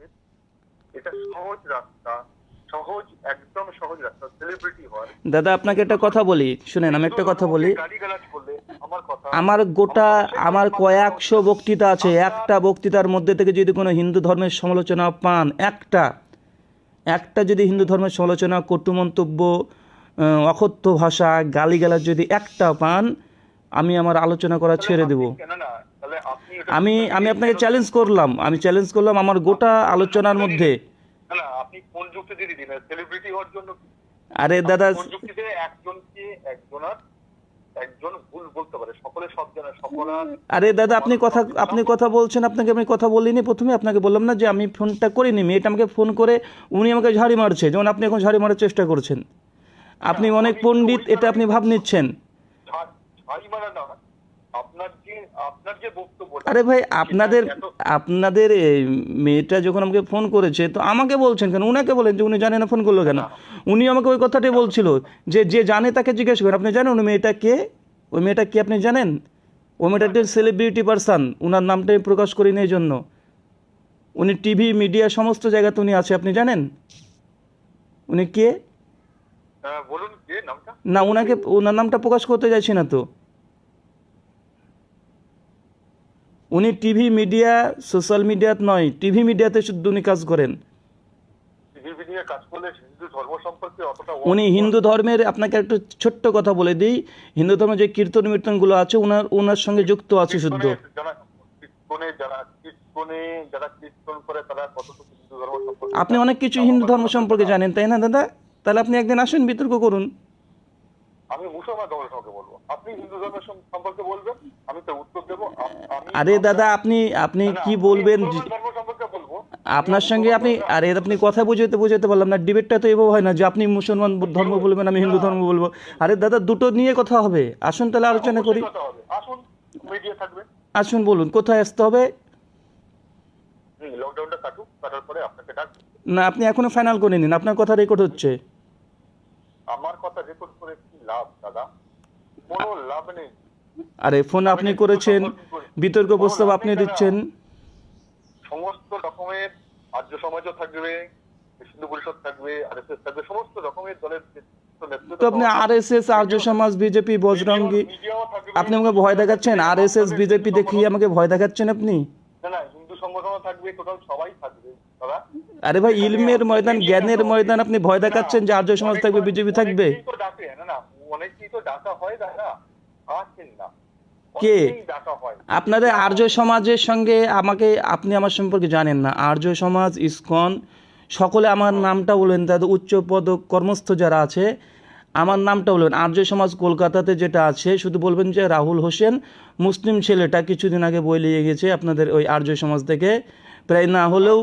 থাকবে এটা সহজ রাস্তা সহজ একদম সহজ রাস্তা সেলিব্রিটি হওয়ার। দাদা আপনাকে একটা কথা বলি শুনেন আমি একটা কথা বলি। আমার গোটা আমার কয়েকশো বক্তৃতা আছে একটা বক্তৃতার মধ্যে থেকে যদি কোনো হিন্দু ধর্মের সমালোচনা পান একটা। একটা যদি হিন্দু ধর্মের সমালোচনা কটু মন্তব্য অকথ্য ভাষা গালিগালাজ যদি একটা পান আমি আমার আলোচনা করা ছেড়ে দেব। আমি আমি আপনাকে চ্যালেঞ্জ করলাম। আমি চ্যালেঞ্জ করলাম আমার গোটা আলোচনার মধ্যে। না না আপনি কোন যুক্তি দিয়ে সেলিব্রিটি হওয়ার জন্য আরে দাদা যুক্তিতে একজনকে একজনার একজন ভুল বলতে পারে? সকলে সব জানে সকলার আরে দাদা আপনি কথা আপনি কথা বলছেন আপনাকে আমি কথা বলিনি। প্রথমে আপনাকে বললাম না যে আমি ফোনটা করিনি। মেয়েটা আমাকে ফোন করে উনি আমাকে ঝাড়ি মারছে। যেমন আপনি এখন ঝাড়ি মারার চেষ্টা করছেন। আপনি অনেক পণ্ডিত এটা আপনি ভাব নিচ্ছেন ঝাড়ি মারা না আপনার যে আপনার যে বক্তব্য আরে ভাই আপনাদের আপনাদের এই মেয়েটা যখন আমাকে ফোন করেছে তো আমাকে বলছেন কেন? উনাকে বলেন যে উনি জানে না ফোন করল কেন। উনি আমাকে ওই কথাটাই বলছিল যে যে জানে তাকে জিজ্ঞেস করেন আপনি জানেন উনি মেয়েটা কে? ওই মেয়েটা কি আপনি জানেন? ওই মেয়েটা একটা সেলিব্রিটি পারসন উনার নামটা আমি প্রকাশ করি না এই জন্য। উনি টিভি মিডিয়া সমস্ত জায়গাতে উনি আছে আপনি জানেন? উনি কে? বলুন কে নামটা? না ওনাকে ওনার নামটা প্রকাশ করতে চাইছি না তো। উনি টিভি মিডিয়া সোশ্যাল মিডিয়াত নয় টিভি মিডিয়াতে শুধু উনি কাজ করেন। উনি হিন্দু ধর্মের আপনাকে একটু ছোট্ট কথা বলে দিই হিন্দু ধর্মের যে কীর্তন মীর্তনগুলো আছে ওনার ওনার সঙ্গে যুক্ত আছে শুদ্ধ। আপনি অনেক কিছু হিন্দু ধর্ম সম্পর্কে জানেন তাই না দাদা? তাহলে আপনি একদিন আসেন বিতর্ক করুন। আমি মুসলমান ধর্মের সম্পর্কে বলব। আপনি হিন্দু ধর্মের সম্পর্কে বলবেন আমি তো উত্তর দেবো। আরে দাদা আপনি আপনি কি বলবেন? আপনার সঙ্গে আপনি আরে আপনি কথা বুঝাতে বুঝাতে পারলাম না। ডিবেটটা তো এভাবে হয় না যে আপনি মুসলমান ধর্ম বলবেন আমি হিন্দু ধর্ম বলব। আরে দাদা দুটো নিয়ে কথা হবে। আসুন তাহলে আলোচনা করি। আসুন মিডিয়া থাকবে। আসুন বলুন কোথায় আসতে হবে? লকডাউনটা কাটুক কাটার পরে আপনাকে ডাক না আপনি এখনও ফাইনাল করে নিন। আপনার কথা রেকর্ড হচ্ছে। আমার কথা রেকর্ড করে লাভ দাদা। কোনো লাভ নেই। আরে ফোন আপনি করেছেন বিতর্ক প্রস্তাব আপনি দিচ্ছেন। সমস্ত রকমের আর্য সমাজও থাকবে হিন্দু পরিষদ থাকবে আরএসএস থাকবে সমস্ত রকমের দলের তো আপনি আর্য সমাজ বিজেপি বজরঙ্গি আপনি আমাকে ভয় দেখাচ্ছেন? আর এস এস বিজেপি দেখিয়ে আমাকে ভয় দেখাচ্ছেন আপনি? না না হিন্দু সংগঠনও থাকবে টোটাল সবাই থাকবে দাদা। আরে ভাই ইলমের ময়দান জ্ঞানের ময়দান আপনি ভয় দেখাচ্ছেন যে আর্য সমাজ থাকবে বিজেপি থাকবে? না না ডাকা হয় দাদা আসেন না। কে? আপনাদের আর্য সমাজের সঙ্গে আমাকে আপনি আমার সম্পর্কে জানেন না। আর্য সমাজ ইসকন সকলে আমার নামটা বলবেন তাদের উচ্চ পদ কর্মস্থ যারা আছে আমার নামটা বলবেন আর্য সমাজ কলকাতাতে যেটা আছে শুধু বলবেন যে রাহুল হোসেন মুসলিম ছেলেটা কিছুদিন আগে বই লিয়ে গেছে আপনাদের ওই আর্য সমাজ থেকে। প্রায় না হলেও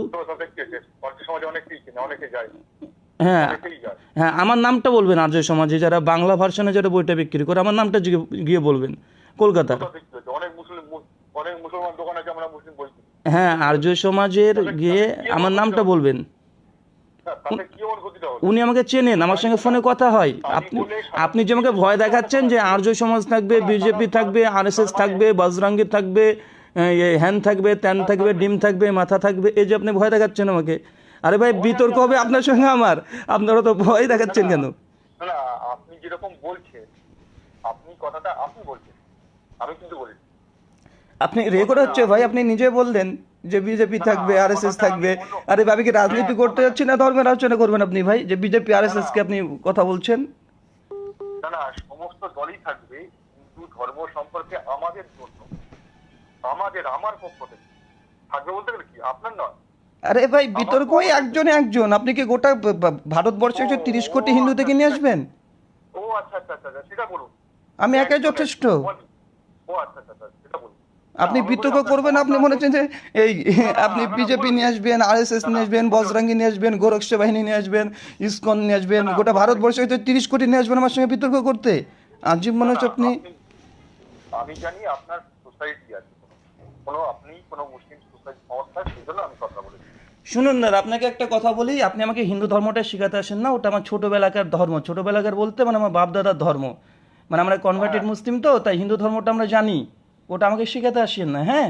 অনেকে যায়। হ্যাঁ হ্যাঁ আমার নামটা বলবেন আর্য সমাজে যারা বাংলা ভার্সনে যারা বইটা বিক্রি করে আমার নামটা গিয়ে বলবেন। কলকাতার কোথা থেকে হয়েছে? অনেক মুসলিম অনেক মুসলমান দোকান আছে আমরা মুসলিম বই হ্যাঁ আর্য সমাজের গিয়ে আমার নামটা বলবেন। উনি আমাকে চেনেন আমার সঙ্গে ফোনে কথা হয়। আপনি আপনি যে আমাকে ভয় দেখাচ্ছেন যে আর্য সমাজ থাকবে বিজেপি থাকবে আরএসএস থাকবে বজরঙ্গি থাকবে হ্যান থাকবে ত্যান থাকবে ডিম থাকবে মাথা থাকবে এই যে আপনি ভয় দেখাচ্ছেন আমাকে। আরে ভাই বিতর্ক হবে আপনার সঙ্গে আমার। আপনারা তো ভয় দেখাচ্ছেন কেন? না আপনি যেরকম বলছেন আপনি কথাটা আপনি বলছেন আমি কিন্তু বলি আপনি রেকর্ড হচ্ছে ভাই আপনি নিজে বললেন যে বিজেপি থাকবে আরএসএস থাকবে। আরে ভাবি কি রাজনীতি করতে যাচ্ছি না ধর্মের আলোচনা করবেন আপনি ভাই? যে বিজেপি আরএসএস কে আপনি কথা বলছেন? না না সমস্ত দলই থাকবে হিন্দু ধর্ম সম্পর্কে আমাদের জন্য আমাদের আমার পক্ষ থেকে থাকবে বলতে গেলে কি? আপনার নয়। আরে ভাই বিতর্ক ওই একজনে একজন। আপনি কি গোটা ভারতবর্ষে একশো তিরিশ কোটি হিন্দু থেকে নিয়ে আসবেন? ও আচ্ছা আচ্ছা আচ্ছা আচ্ছা, সেটা বলুন। আমি একাই যথেষ্ট। ও আচ্ছা আচ্ছা আচ্ছা সেটা বলুন। আপনি বিতর্ক করবেন আপনি মনে হচ্ছেন যে এই আপনি বিজেপি নিয়ে আসবেন আর এস এস নিয়ে আসবেন বজরঙ্গি নিয়ে আসবেন গোরক্ষ বাহিনী নিয়ে আসবেন ইসকন নিয়ে আসবেন গোটা ভারতবর্ষে হয়তো তিরিশ কোটি নিয়ে আসবেন আমার সঙ্গে বিতর্ক করতে। আজীব মনে হচ্ছে আপনি আমি জানি আপনার সোসাইটি আছে। কোনো আপনি কোনো মুসলিম সোসাইটি সংস্থা সেই জন্য আমি কথা শুনুন দাদা আপনাকে একটা কথা বলি আপনি আমাকে হিন্দু ধর্মটা শেখাতে আসেন না ওটা আমার ছোটোবেলাকার ধর্ম। ছোটোবেলাকার বলতে মানে আমার বাপদাদার ধর্ম। মানে আমরা কনভার্টেড মুসলিম তো তাই হিন্দু ধর্মটা আমরা জানি। ওটা আমাকে শেখাতে আসেন না হ্যাঁ?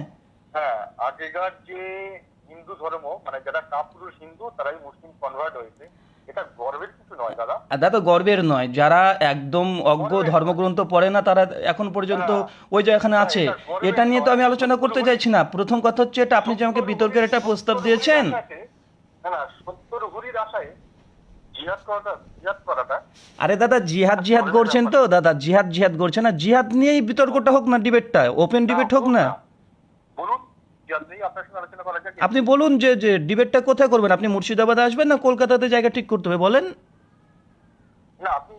হ্যাঁ আগেকার যে হিন্দু হিন্দু ধর্ম মানে যারা কাপুরুষ হিন্দু তারাই মুসলিম কনভার্ট হয়েছে। এটা দাদা। গর্বের নয়। যারা একদম অজ্ঞ ধর্মগ্রন্থ পড়ে না তারা এখন পর্যন্ত ওই এখানে আছে এটা নিয়ে তো আমি আলোচনা করতে চাইছি না। প্রথম কথা হচ্ছে এটা আপনি যে আমাকে বিতর্কের একটা প্রস্তাব দিয়েছেন। আরে দাদা জিহাদ জিহাদ করছেন তো দাদা জিহাদ জিহাদ করছেন না। জিহাদ নিয়েই বিতর্কটা হোক না ডিবেটটা। ওপেন ডিবেট হোক না বলুন জিহাদ নিয়ে আপনার সঙ্গে আলোচনা করা যাক আপনি বলুন যে যে ডিবেটটা কোথায় করবেন? আপনি মুর্শিদাবাদে আসবেন না কলকাতাতে জায়গা ঠিক করতে হবে? বলেন। না আপনি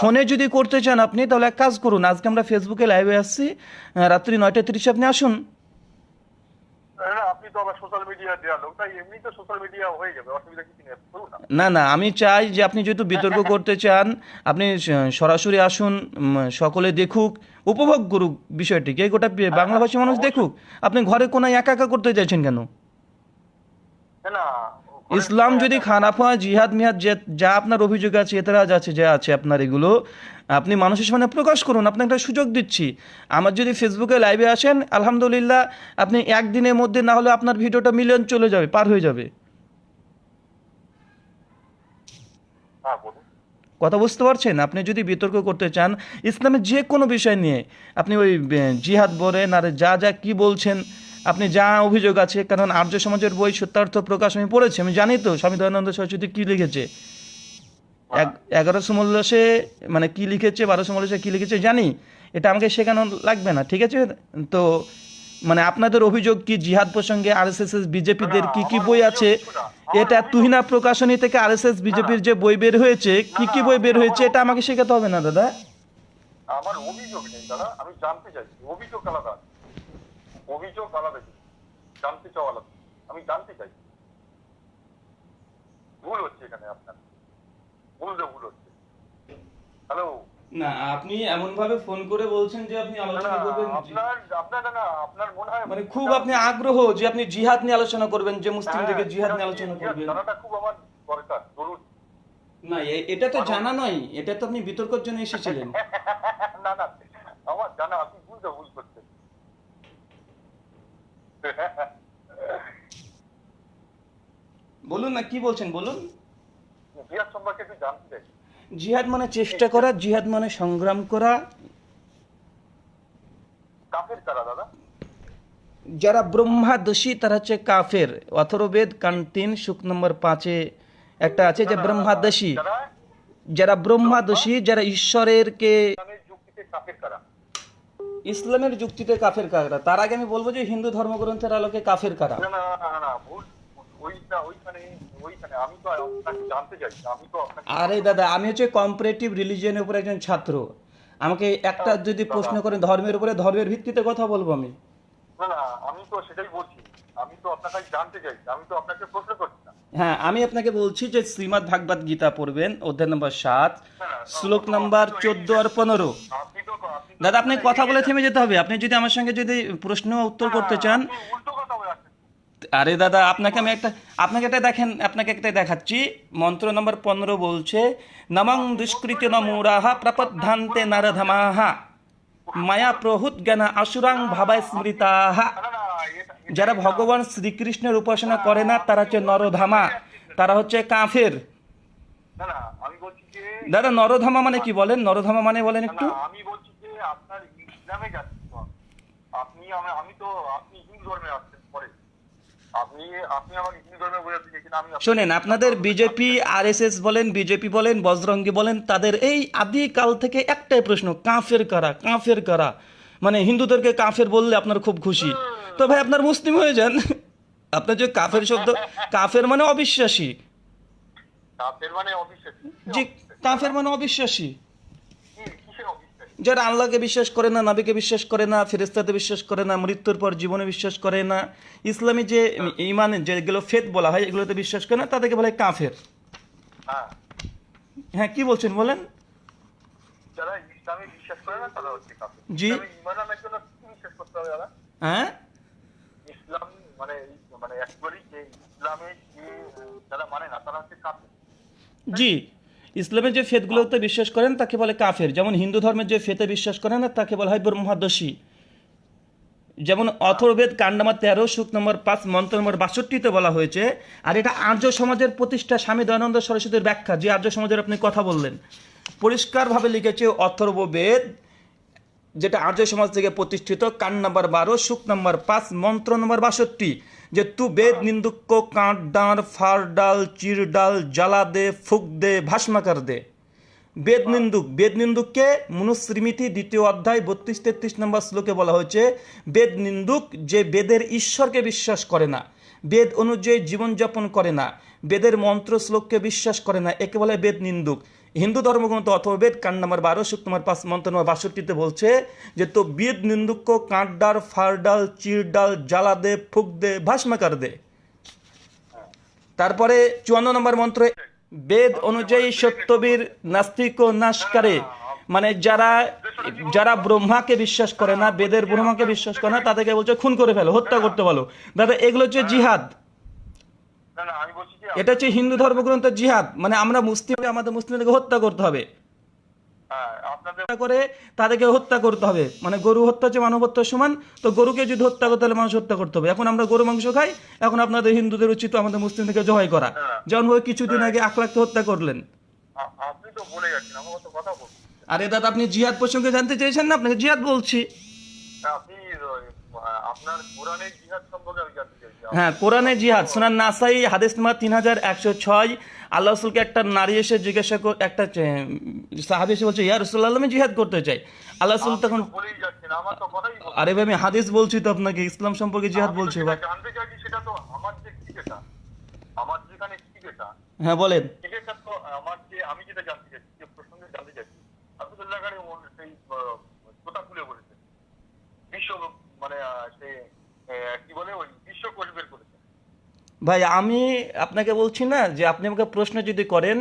ফোনে যদি করতে চান আপনি তাহলে এক কাজ করুন। আজকে আমরা ফেসবুকে লাইভে আসছি। রাত্রি নয়টা তিরিশে আপনি আসুন। আপনি তো আবার সোশ্যাল মিডিয়া দেওয়া লোক তাই এমনি তো সোশ্যাল মিডিয়া হয়ে যাবে অসুবিধা কিছু নেই না। না আমি চাই যে আপনি যেহেতু বিতর্ক করতে চান আপনি সরাসরি আসুন সকলে দেখুক উপভোগ করুক বিষয়টিকে গোটা বাংলা বাংলাভাষী মানুষ দেখুক। আপনি ঘরে কোনো একা একা করতে চাইছেন কেন? না ইসলাম যদি খারাপ হয় জিহাদ মিহাদ যে যা আপনার অভিযোগ আছে এতরাজ আছে যা আছে আপনার এগুলো আপনি মানুষের সামনে প্রকাশ করুন। আপনাকে একটা সুযোগ দিচ্ছি। আমার যদি ফেসবুকে লাইভে আসেন আলহামদুলিল্লাহ আপনি একদিনের মধ্যে না হলে আপনার ভিডিওটা মিলিয়ন চলে যাবে পার হয়ে যাবে। হ্যাঁ কথা বুঝতে পারছেন? আপনি যদি বিতর্ক করতে চান ইসলামের যে কোনো বিষয় নিয়ে আপনি ওই জিহাদ বলেন আর যা যা কি বলছেন আপনি যা অভিযোগ আছে কারণ আর্য সমাজের বই সত্যার্থ প্রকাশ আমি পড়েছি আমি জানি তো স্বামী দয়ানন্দ সরস্বতী কী লিখেছে। এগারোশো মল্লসে মানে কি লিখেছে বারোশো মল্লসে কি লিখেছে জানি। এটা আমাকে শেখানো লাগবে না ঠিক আছে? তো মানে আপনাদের অভিযোগ কি জিহাদ প্রসঙ্গে আরএসএস বিজেপিদের কি কি বই আছে? এটা তুহিনা প্রকাশনী থেকে আরএসএস বিজেপির যে বই বের হয়েছে কি কি বই বের হয়েছে এটা আমাকে শেখাতে হবে না দাদা? আমার অভিযোগ নেই দাদা আমি জানতে চাইছি অভিযোগ আলাদা অভিযোগ আলাদা। জানতে চাও আলাদা আমি জানতে চাই। ভুল হচ্ছে এখানে আপনার। বুঝতে ভুল হচ্ছে। হ্যালো না আপনি এমন ভাবে ফোন করে বলছেন যে আপনি আলোচনা করবেন আপনার আপনার না, না আপনার মনে হয় মানে খুব আপনি আগ্রহ যে আপনি জিহাদ নিয়ে আলোচনা করবেন যে মুসলিমদেরকে জিহাদ নিয়ে আলোচনা করবেন। জানাটা খুব আমার দরকার জরুরি। না এটা তো জানা নয় এটা তো আপনি বিতর্কের জন্য এসেছিলেন। না না আমার জানা আপনি বুঝতে ভুল করছেন। বলুন না কি বলছেন বলুন? জিহাদ সম্পর্কে একটু জানতে চাই। জিহাদ মানে চেষ্টা করা জিহাদ মানে সংগ্রাম করা। কাফের কারা দাদা? যারা ব্রহ্মাদোষী তারা হচ্ছে কাফের। অথর্বেদ কান তিন সুখ নম্বর পাঁচে একটা আছে যে ব্রহ্মাদোষী যারা? যারা ব্রহ্মাদোষী যারা ঈশ্বরের কে যুক্তিতে কাফের কারা? ইসলামের যুক্তিতে কাফের কারা? তার আগে আমি বলব যে হিন্দু ধর্মগ্রন্থের আলোকে কাফের কারা? না না না ভুল ওইটা ওইখানে ওইখানে। আমি তো আপনাকে জানতে চাই আমি তো আরে দাদা আমি হচ্ছে কম্পারেটিভ রিলিজিয়নের উপর একজন ছাত্র। আমাকে একটা যদি প্রশ্ন করেন ধর্মের উপরে ধর্মের ভিত্তিতে কথা বলব আমি? না না আমি তো সেটাই বলছি। আমি তো আপনার কাছে জানতে চাইছি আমি তো আপনাকে প্রশ্ন করছি না। হ্যাঁ আমি আপনাকে বলছি যে শ্রীমদ্ ভাগবত গীতা পড়বেন, অধ্যায় নম্বর সাত, শ্লোক নম্বর চোদ্দ আর পনেরো। দাদা আপনি কথা বলে থেমে যেতে হবে। আপনি যদি আমার সঙ্গে যদি প্রশ্ন উত্তর করতে চান। আরে দাদা, আপনাকে আমি একটা আপনাকে একটা দেখেন, আপনাকে একটা দেখাচ্ছি। মন্ত্র নম্বর পনেরো বলছে, নমং দুষ্কৃত নমূরাহা প্রপদ্ধান্তে নারধমাহা। মায়া প্রহুত জ্ঞান আসুরাং ভাবায় স্মৃতাহা। যারা ভগবান শ্রীকৃষ্ণের উপাসনা করে না তারা হচ্ছে নরধামা তারা হচ্ছে কাফের। দাদা নরধামা মানে কি বলেন? নরধামা মানে বলেন একটু। আমি বলছি যে আপনার ইসলামে যাচ্ছি তো। আমি। আপনি আমি তো আপনি হিন্দু ধর্মে আসছেন পরে। আপনি আপনি আমাকে হিন্দু ধর্মে বোঝাতে চাইছেন আমি আপনাকে- শোনেন আপনাদের বিজেপি আরএসএস বলেন বিজেপি বলেন বজরঙ্গি বলেন তাদের এই আদিকাল থেকে একটাই প্রশ্ন কাফের কারা কাফের কারা? মানে হিন্দুদেরকে কাফের বললে আপনার খুব খুশি। তো ভাই আপনার মুসলিম হয়ে যান। আপনার যে কাফের শব্দ কাফের মানে অবিশ্বাসী। কাফের মানে অবিশ্বাসী? যে কাফের মানে অবিশ্বাসী। যারা আল্লাহকে বিশ্বাস করে না নবীকে বিশ্বাস করে না ফেরেস্তাতে বিশ্বাস করে না মৃত্যুর পর জীবনে বিশ্বাস করে না ইসলামী যে ইমান যেগুলো ফেদ বলা হয় এগুলোতে বিশ্বাস করে না তাদেরকে বলে কাফের। হ্যাঁ। হ্যাঁ কি বলছেন বলেন? জি। হ্যাঁ? ইসলাম মানে মানে অ্যাকচুয়ালি যে ইসলামে যে যারা মানে না, তারা হচ্ছে কাফের। জি, ইসলামের যে ফেদগুলোতে বিশ্বাস করেন, তাকে বলে কাফের। যেমন হিন্দু ধর্মের যে ফেতে বিশ্বাস করেন না তাকে বলা হয় ব্রহ্মাদশী যেমন অথর্বেদ কাণ্ড নম্বর তেরো, সুখ নম্বর পাঁচ, মন্ত্র নম্বর বাষট্টিতে বলা হয়েছে, আর এটা আর্য সমাজের প্রতিষ্ঠা স্বামী দয়ানন্দ সরস্বতীর ব্যাখ্যা, যে আর্য সমাজের আপনি কথা বললেন। পরিষ্কারভাবে লিখেছে অথর্ববেদ যেটা আর্য সমাজ থেকে প্রতিষ্ঠিত কান নাম্বার বারো সুখ নাম্বার পাঁচ মন্ত্র নম্বর বাষট্টি যে তু বেদ নিন্দুক্য কাঁট ডাঁড় ফার ডাল চির ডাল জ্বালা দে ফুক দে ভাস্মাকার দে। বেদ নিন্দুক বেদ নিন্দুককে মনুস্মৃতি দ্বিতীয় অধ্যায় বত্রিশ তেত্রিশ নম্বর শ্লোকে বলা হয়েছে বেদ নিন্দুক যে বেদের ঈশ্বরকে বিশ্বাস করে না বেদ অনুযায়ী জীবনযাপন করে না বেদের মন্ত্র শ্লোককে বিশ্বাস করে না একে বলে বেদ নিন্দুক। হিন্দু ধর্মগ্রন্থ অথবা বেদ কাণ্ড নম্বর বারো সুখ নম্বর পাঁচ, মন্ত্র নম্বর বাষট্টিতে বলছে যে, তো বেদ নিন্দুক্য কাঁটডাল ফারডাল চিরডাল জ্বালা দে ফুক দে ভাস্মাকার দে তারপরে চুয়ান্ন নম্বর মন্ত্র, বেদ অনুযায়ী সত্যবীর নাস্তিক ও নাশকারে। মানে যারা যারা ব্রহ্মাকে বিশ্বাস করে না, বেদের ব্রহ্মাকে বিশ্বাস করে না, তাদেরকে বলছে, খুন করে ফেলো, হত্যা করতে বলো। দাদা, এগুলো হচ্ছে জিহাদ। না না, আমি এটা হচ্ছে হিন্দু ধর্মগ্রন্থের জিহাদ। মানে আমরা মুসলিম আমাদের মুসলিমদেরকে হত্যা করতে হবে। হ্যাঁ, করে তাদেরকে হত্যা করতে হবে। মানে গরু হত্যা হচ্ছে মানব হত্যার সমান তো গরুকে যদি হত্যা করতে হলে মানুষ হত্যা করতে হবে। এখন আমরা গরু মাংস খাই এখন আপনাদের হিন্দুদের উচিত আমাদের মুসলিমদেরকে জয় করা। যেমন ওই কিছুদিন আগে আখলাখকে হত্যা করলেন। আপনি তো বলে যাচ্ছেন আমার কথা বলুন। আরে দাদা আপনি জিহাদ প্রসঙ্গে জানতে চেয়েছেন না? আপনাকে জিহাদ বলছি। আপনি আপনার কোরআনের জিহাদ সম্পর্কে আমি জানতে হ্যাঁ কোরআনে জিহাদ সোনার নাসাই হাদিস নাম্বার তিন হাজার একশো ছয়। আল্লাহ রসুলকে একটা নারী এসে জিজ্ঞাসা কর একটা সাহাবি এসে বলছে ইয়া রসুল্লাহ আমি জিহাদ করতে চাই। আল্লাহ রসুল তখন আরে ভাই আমি হাদিস বলছি তো আপনাকে ইসলাম সম্পর্কে জিহাদ বলছি ভাই। হ্যাঁ বলেন। আমার যে আমি যেটা জানতে চাইছি যে প্রসঙ্গে জানতে চাইছি আব্দুল্লাহ গাড়ি সেই কথা খুলে বলেছেন বিশ্ব মানে সে কি বলে ওই বিশ্ব কোষ বের করেছে ভাই, আমি আপনাকে বলছি না যে আপনি আমাকে প্রশ্ন যদি করেন,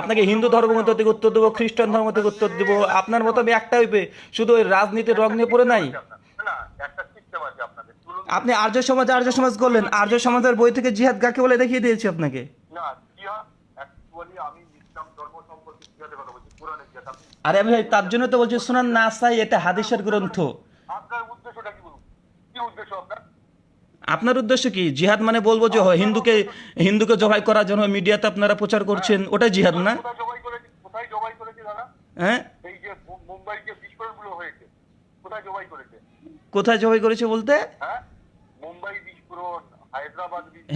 আপনাকে হিন্দু ধর্মগ্রন্থ থেকে উত্তর দেবো, খ্রিস্টান ধর্ম থেকে উত্তর দেবো, আপনার মতো আমি একটা হইবে, শুধু ওই রাজনীতির রং নিয়ে পড়ে নাই? না আপনি আর্য সমাজ আর্য সমাজ করলেন, আর্য সমাজের বই থেকে জিহাদ কাকে বলে দেখিয়ে দিয়েছি আপনাকে? না ধর্ম আরে আমি ভাই, তার জন্য তো বলছি, শোনান নাসাই এটা হাদিসের গ্রন্থ। আপনার উদ্দেশ্যটা কি বলুন? কি উদ্দেশ্য আপনার? আপনার উদ্দেশ্য কি? জিহাদ মানে বলব যে হয় হিন্দুকে হিন্দুকে জবাই করার জন্য মিডিয়াতে আপনারা প্রচার করছেন ওটাই জিহাদ না? হ্যাঁ? কোথায় জবাই করেছে? বলতে? হ্যাঁ?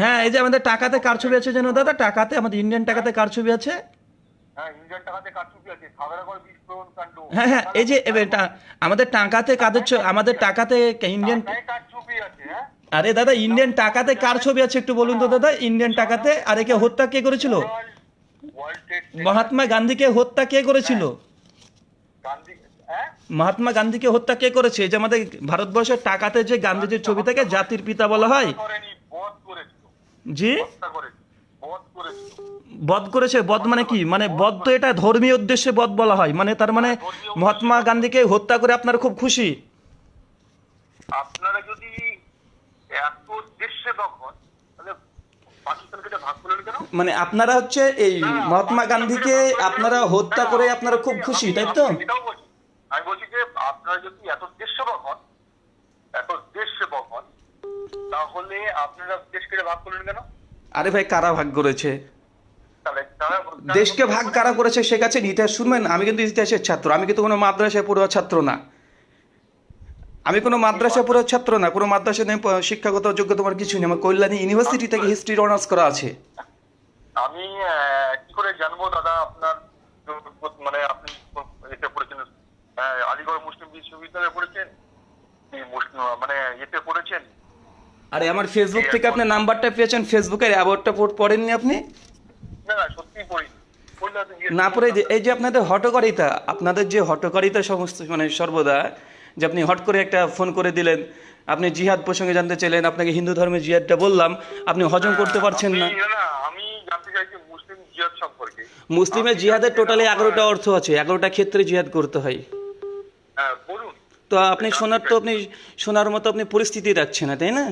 হ্যাঁ এই যে আমাদের টাকাতে কার ছবি আছে যেন দাদা? টাকাতে আমাদের ইন্ডিয়ান টাকাতে কার ছবি আছে। হ্যাঁ হ্যাঁ হ্যাঁ এই যে আমাদের টাকাতে কাদের ছ- আমাদের টাকাতে ইন্ডিয়ান আরে দাদা ইন্ডিয়ান টাকাতে কার ছবি আছে একটু বলুন তো দাদা? ইন্ডিয়ান টাকাতে? আর একে হত্যা কে করেছিল? মহাত্মা গান্ধীকে হত্যা কে করেছিল? মহাত্মা গান্ধীকে হত্যা কে করেছে? যে আমাদের ভারতবর্ষের টাকাতে যে গান্ধীজির ছবি থাকে, জাতির পিতা বলা হয়। জি? বধ করেছে, বধ মানে কি? মানে বধ তো এটা ধর্মীয় উদ্দেশ্যে বধ বলা হয়। মানে তার মানে মহাত্মা গান্ধীকে হত্যা করে আপনার খুব খুশি আপনারা যদি এত দেশে তখন তাহলে পাকিস্তানকে এটা ভাগ করলেন কেন মানে আপনারা হচ্ছে এই মহাত্মা গান্ধীকে আপনারা হত্যা করে আপনারা খুব খুশি তাই তো? আমি বলছি যে আপনারা যদি এত দেশ হন এত দেশ হন তাহলে আপনারা দেশকে ভাগ করলেন কেন? আরে ভাই কারা ভাগ করেছে? দেশকে ভাগ কারা করেছে সে কাছে ইতিহাস শুনবেন? আমি কিন্তু ইতিহাসের ছাত্র আমি কিন্তু কোনো মাদ্রাসায় পড়ুয়া ছাত্র না। আমি কোনো মাদ্রাসা পড়ুয়া ছাত্র না কোনো মাদ্রাসায় আমি প- শিক্ষাগত যোগ্যতা আমার কিছু নেই আমার কল্যাণী ইউনিভার্সিটি থেকে হিস্ট্রির অনার্স করা আছে। আমি কি করে জানব দাদা আপনার মানে আপনি এতে পড়েছেন আলিগড় মুসলিম বিশ্ববিদ্যালয়ে পড়েছেন? মানে এতে পড়েছেন? আরে আমার ফেসবুক থেকে আপনি নাম্বারটা পেয়েছেন ফেসবুকের অ্যাওয়ার্ডটা পড়েননি আপনি? না না সত্যি পড়ি না পড়ে এই যে আপনাদের হটকারিতা আপনাদের যে হটকারিতা সমস্ত মানে সর্বদা যে আপনি হট করে একটা ফোন করে দিলেন আপনি জিহাদ প্রসঙ্গে জানতে চাইলেন আপনাকে হিন্দু ধর্মের জিহাদটা বললাম আপনি হজম করতে পারছেন না। মুসলিমের জিহাদের টোটালি এগারোটা অর্থ আছে এগারোটা ক্ষেত্রে জিহাদ করতে হয়। হ্যাঁ তো আপনি শোনার তো আপনি শোনার মতো আপনি পরিস্থিতি রাখছেন না তাই না?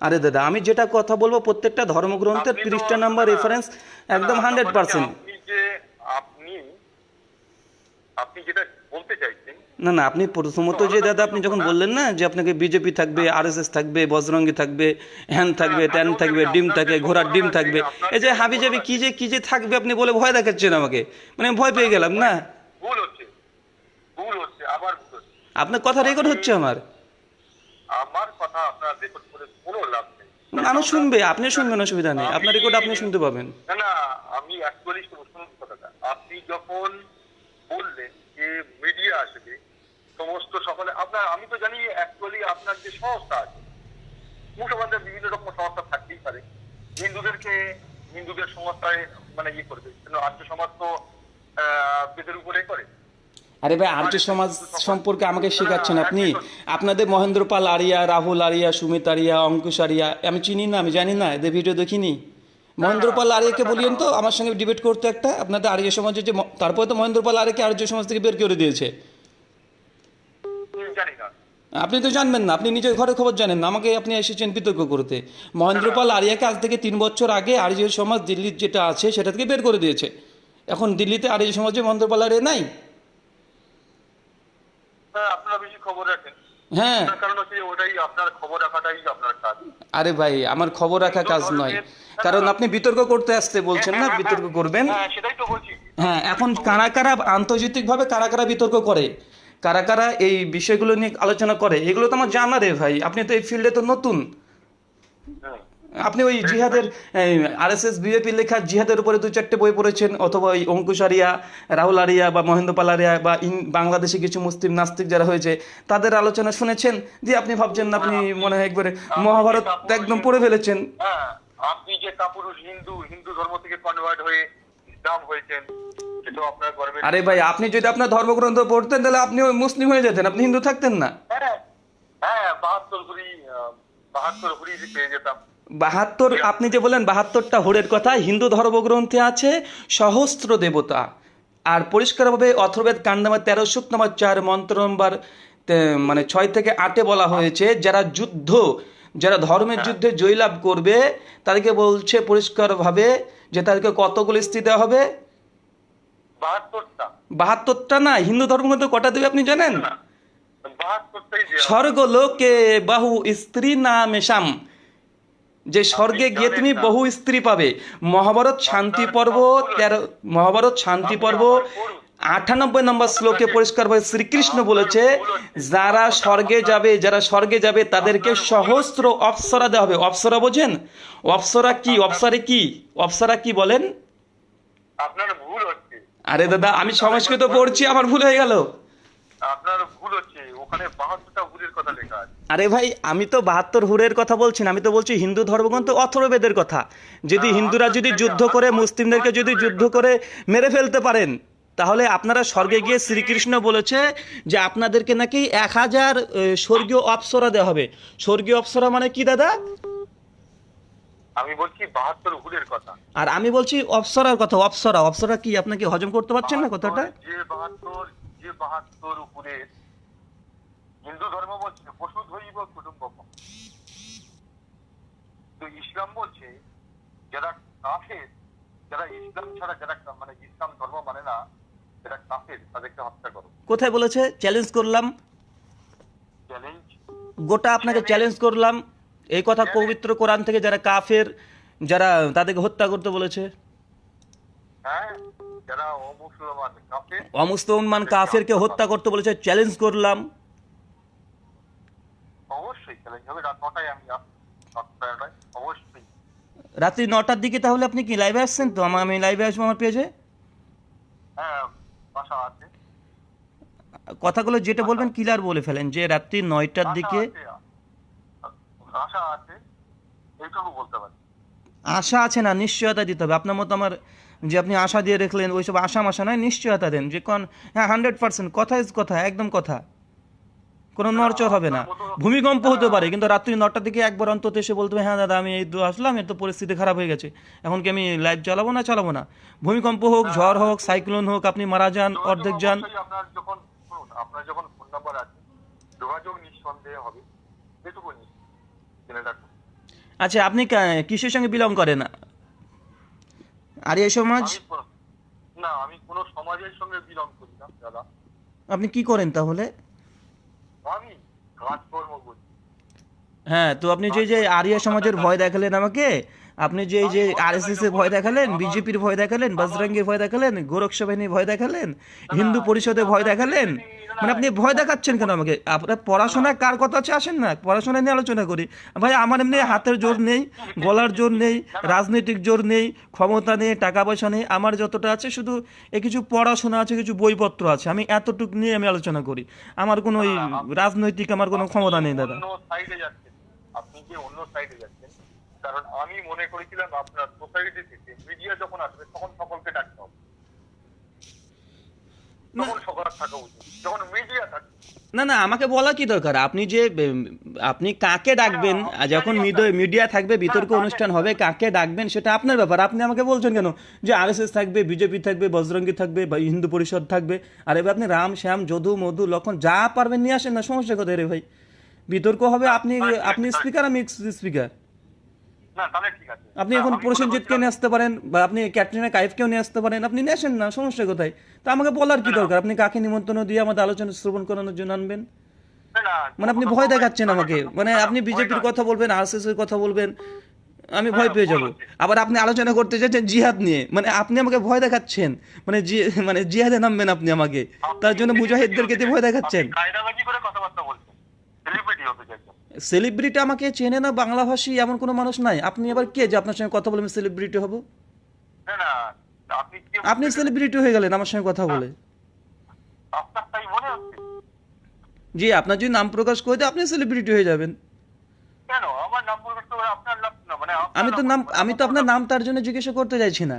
আরে দাদা আমি যেটা কথা বলব প্রত্যেকটা ধর্মগ্রন্থের তিরিশটা নাম্বার রেফারেন্স একদম হান্ড্রেড পার্সেন্ট আপনি যেটা বলতে চাইছেন না না আপনি প্রথমত যে দাদা আপনি যখন বললেন না যে আপনাকে বিজেপি থাকবে আরএসএস থাকবে বজরঙ্গি থাকবে হ্যান থাকবে ট্যান থাকবে ডিম থাকে ঘোড়ার ডিম থাকবে। এই যে হাবি যাবি কি যে কি যে থাকবে আপনি বলে ভয় দেখাচ্ছেন আমাকে। মানে ভয় পেয়ে গেলাম না। ভুল হচ্ছে ভুল হচ্ছে আবার আপনার কথা রেকর্ড হচ্ছে আমার। আমার কথা আপনার রেকর্ড করে কোনো লাভ নেই। মানুষ শুনবে আপনি শুনবেন অসুবিধা নেই। আপনার রেকর্ড আপনি শুনতে পাবেন। না না আমি অ্যাকচুয়ালি শুনুন কথাটা। আপনি যখন বললেন যে মিডিয়া আসবে সমস্ত সকলে আপনার আমি তো জানি অ্যাকচুয়ালি আপনার যে সংস্থা আছে মুসলমানদের বিভিন্ন রকম সংস্থা থাকতেই পারে। হিন্দুদেরকে হিন্দুদের সংস্থায় মানে ইয়ে করবে আর্য সমাজ তো বেদের উপরে করে। আরে ভাই আর্য সমাজ সম্পর্কে আমাকে শেখাচ্ছেন আপনি। আপনাদের মহেন্দ্র পাল আরিয়া রাহুল আরিয়া সুমিত আরিয়া অঙ্কুশ আরিয়া আমি চিনি না আমি জানি না এদের ভিডিও দেখিনি। মহেন্দ্র পাল আরিয়াকে বলিয়েন তো আমার সঙ্গে ডিবেট করতে একটা আপনাদের আর্য সমাজের যে তারপরে তো মহেন্দ্রপাল আরিয়াকে আর্য সমাজ থেকে বের করে দিয়েছে। আপনি তো জানবেন না আপনি নিজের ঘরে খবর জানেন না আমাকে আপনি এসেছেন বিতর্ক করতে। মহেন্দ্রপাল আরিয়াকে আজ থেকে তিন বছর আগে আর্য সমাজ দিল্লির যেটা আছে সেটা থেকে বের করে দিয়েছে। এখন দিল্লিতে আর্য সমাজে মহেন্দ্র পাল আরিয়া নাই? আপনারা বেশি খবর রাখেন। হ্যাঁ। আরে ভাই আমার খবর রাখা কাজ নয়। কারণ আপনি বিতর্ক করতে আসতে বলছেন না বিতর্ক করবেন। হ্যাঁ সেটাই তো বলছি। হ্যাঁ এখন কারা কারা আন্তর্জাতিকভাবে কারা কারা বিতর্ক করে কারা কারা এই বিষয়গুলো নিয়ে আলোচনা করে এগুলো তো আমার জানা রে ভাই। আপনি তো এই ফিল্ডে তো নতুন। আপনি ওই জিহাদের আর এস এস বিজেপির লেখা জিহাদের উপরে দু চারটে বই পড়েছেন অথবা ওই অঙ্কুশ আরিয়া রাহুল আরিয়া বা মহেন্দ্র পাল আরিয়া বা ইন বাংলাদেশে কিছু হুস্তির নাস্তিক যারা হয়েছে তাদের আলোচনা শুনেছেন? যে আপনি ভাবছেন আপনি মনে হয় একবারে মহাভারত একদম পড়ে ফেলেছেন। হ্যাঁ আপনি যে কাপুরুষ হিন্দু হিন্দু ধর্ম থেকে কনভার্ট হয়ে ইসলাম হয়েছেন আরে ভাই আপনি যদি আপনার ধর্মগ্রন্থ পড়তেন তাহলে আপনি ওই মুসলিম হয়ে যেতেন আপনি হিন্দু থাকতেন না। হ্যাঁ হ্যাঁ বাহাত্তর আহ, বাহাত্তর কুড়ি পেয়ে যেতাম। বাহাত্তর আপনি যে বলেন বাহাত্তরটা হোরের কথা হিন্দু ধর্মগ্রন্থে আছে সহস্র দেবতা। আর পরিষ্কারভাবে অথর্বেদ কাণ্ড নম্বর তেরো সুক নম্বর চার মন্ত্র নম্বর মানে ছয় থেকে আটে বলা হয়েছে যারা যুদ্ধ যারা ধর্মের যুদ্ধে জয়লাভ করবে তাদেরকে বলছে পরিষ্কারভাবে যে তাদেরকে কতগুলো স্ত্রী দেওয়া হবে? বাহাত্তরটা। না হিন্দু ধর্মগ্রন্থ কটা দেবে আপনি জানেন? স্বর্গলোকে বহু স্ত্রী নামেশাম যে স্বর্গে গিয়ে তুমি বহু স্ত্রী পাবে। মহাভারত শান্তি পর্ব তেরো মহাভারত শান্তি পর্ব আটানব্বই নম্বর শ্লোকে পরিষ্কারভাবে শ্রীকৃষ্ণ বলেছে যারা স্বর্গে যাবে যারা স্বর্গে যাবে তাদেরকে সহস্র অপ্সরা দেওয়া হবে। অপ্সরা বোঝেন? অপ্সরা কি? অপ্সরে কি? অপ্সরা কি বলেন? আপনার ভুল হচ্ছে। আরে দাদা আমি সংস্কৃত পড়ছি আমার ভুল হয়ে গেল। আপনার ভুল হচ্ছে। ওখানে বাহাত্তরটা ভুলের কথা লেখা আছে। আরে ভাই আমি তো বাহাত্তর হুরের কথা বলছি না আমি তো বলছি হিন্দু ধর্মগ্রন্থ অথর্বেদের কথা। যদি হিন্দুরা যদি যুদ্ধ করে মুসলিমদেরকে যদি যুদ্ধ করে মেরে ফেলতে পারেন তাহলে আপনারা স্বর্গে গিয়ে শ্রীকৃষ্ণ বলেছে যে আপনাদেরকে নাকি এক হাজার স্বর্গীয় অপ্সরা দেওয়া হবে। স্বর্গীয় অপ্সরা মানে কি দাদা? আমি বলছি বাহাত্তর ভুলের কথা। আর আমি বলছি অপ্সরার কথা অপ্সরা। অপ্সরা কি আপনাকে হজম করতে পারছেন না কথাটা? যে বাহাত্তর যে বাহাত্তর উপরে হিন্দু ধর্ম বলছে পশু ধৈব কুটুম্ব তো ইসলাম বলছে যারা কাফের যারা ইসলাম ছাড়া যারা মানে ইসলাম ধর্ম মানে না যারা কাফের তাদেরকে হত্যা করো। কোথায় বলেছে? চ্যালেঞ্জ করলাম। চ্যালেঞ্জ? গোটা আপনাকে চ্যালেঞ্জ? করলাম। এই কথা পবিত্র কোরআন থেকে যারা কাফের যারা তাদেরকে হত্যা করতে বলেছে। হ্যাঁ যারা অমুসলমান কাফের কাফেরকে হত্যা করতে বলেছে চ্যালেঞ্জ করলাম। হবে। রাত নটায় আমি আসব। সাতটায় নটায়, অবশ্যই। রাত্রি নটার দিকে তাহলে আপনি কি লাইভে আসছেন তো? আমার আমি লাইভে আসব আমার পেজে? হ্যাঁ বাসা আছে। কথাগুলো যেটা বলবেন ক্লিয়ার বলে ফেলেন যে রাত্রি নয়টার দিকে আশা আছে। আশা আছে। এইটুকু বলতে পারি। আশা আছে না নিশ্চয়তা দিতে হবে। আপনার মতো আমার যে আপনি আশা দিয়ে রেখলেন ওইসব আশা মাশা নয় নিশ্চয়তা দেন। যে কোন হ্যাঁ হান্ড্রেড পার্সেন্ট কথা ইজ কথা একদম কথা। কোনো নড়চড় হবে না। ভূমিকম্প হতে পারে কিন্তু রাত্রি নটার দিকে একবার অন্তত এসে বলতে হবে হ্যাঁ দাদা আমি এই তো আসলাম এর তো পরিস্থিতি খারাপ হয়ে গেছে। এখন কি আমি লাইভ চালাবো না চালাবো না? ভূমিকম্প হোক ঝড় হোক সাইক্লোন হোক আপনি মারা যান অর্ধেক যান। অবশ্যই আপনার যখন শুনুন আপনার যখন ফোন নাম্বার আছে যোগাযোগ নিঃসন্দেহে হবে। এটুকু জেনে রাখুন। আচ্ছা আপনি কিসের সঙ্গে বিলং করেন? আর এই সমাজ না আমি কোনো সমাজের সঙ্গে বিলং করি না দাদা। আপনি কি করেন তাহলে? হ্যাঁ তো আপনি যে যে আরিয়া সমাজের ভয় দেখালেন আমাকে, আপনি যে যে আরএসএস এর ভয় দেখালেন বিজেপির ভয় দেখালেন, বজরঙ্গের ভয় দেখালেন গোরক্ষ বাহিনীর ভয় দেখালেন, হিন্দু পরিষদের ভয় দেখালেন মানে আপনি ভয় দেখাচ্ছেন কেন আমাকে? আপনার পড়াশোনা কার কথা আছে আসেন না? পড়াশোনা নিয়ে আলোচনা করি। ভাই আমার এমনি হাতের জোর নেই গলার জোর নেই রাজনৈতিক জোর নেই ক্ষমতা নেই টাকা পয়সা নেই আমার যতটা আছে শুধু এ কিছু পড়াশোনা আছে কিছু বইপত্র আছে। আমি এতটুকু নিয়ে আমি আলোচনা করি। আমার কোনো ওই রাজনৈতিক আমার কোনো ক্ষমতা নেই দাদা। অন্য সাইডে যাচ্ছেন। আপনি যে অন্য সাইডে যাচ্ছেন কারণ আমি মনে করেছিলাম আপনার সোসাইটি থেকে মিডিয়া যখন আসবে তখন সকলকে ডাকতে হবে। তখন সকলের থাকা উচিত যখন মিডিয়া থাকবে না না আমাকে বলা কি দরকার? আপনি যে আপনি কাকে ডাকবেন? যখন মিডিয়া থাকবে বিতর্ক অনুষ্ঠান হবে কাকে ডাকবেন সেটা আপনার ব্যাপার। আপনি আমাকে বলছেন কেন? যে আরএসএস থাকবে বিজেপি থাকবে বজরঙ্গী থাকবে বা হিন্দু পরিষদ থাকবে। আর এবার আপনি রাম শ্যাম যদু মধু লক্ষণ যা পারবেন নিয়ে আসেন না সমস্যা কোথায় রে ভাই? বিতর্ক হবে আপনি আপনি স্পিকার আমি স্পিকার আপনি এখন আমি প্রসেনজিৎকে নিয়ে আসতে পারেন বা আপনি ক্যাটরিনা কাইফকেও নিয়ে আসতে পারেন আপনি নিয়ে আসেন না সমস্যা কোথায়? তা আমাকে বলার কি দরকার? আপনি কাকে নিমন্ত্রণ দিয়ে আমাদের আলোচনা শ্রবণ করানোর জন্য আনবেন? মানে আপনি ভয় দেখাচ্ছেন আমাকে। মানে আপনি বিজেপির কথা বলবেন আরএসএস এর কথা বলবেন আমি ভয় পেয়ে যাব। আবার আপনি আলোচনা করতে চাইছেন জিহাদ নিয়ে। মানে আপনি আমাকে ভয় দেখাচ্ছেন। মানে জি মানে জিহাদে নামবেন আপনি আমাকে। তার জন্য মুজাহিদদেরকে ভয় দেখাচ্ছেন আপনি কায়দাবাজি করে কথাবার্তা বলছেন সেলিব্রিটি হতে চাইছেন সেলিব্রিটি আমাকে চেনে না বাংলাভাষী এমন কোনো মানুষ নাই। আপনি আবার কে যে আপনার সঙ্গে কথা বলে আমি সেলিব্রিটি হব? আপনি সেলিব্রিটি হয়ে গেলেন আমার সঙ্গে কথা বলে। জি আপনার যদি নাম প্রকাশ করে দেয় আপনি সেলিব্রিটি হয়ে যাবেন। মানে আমি তো নাম আমি তো আপনার নাম তার জন্য জিজ্ঞাসা করতে চাইছি না।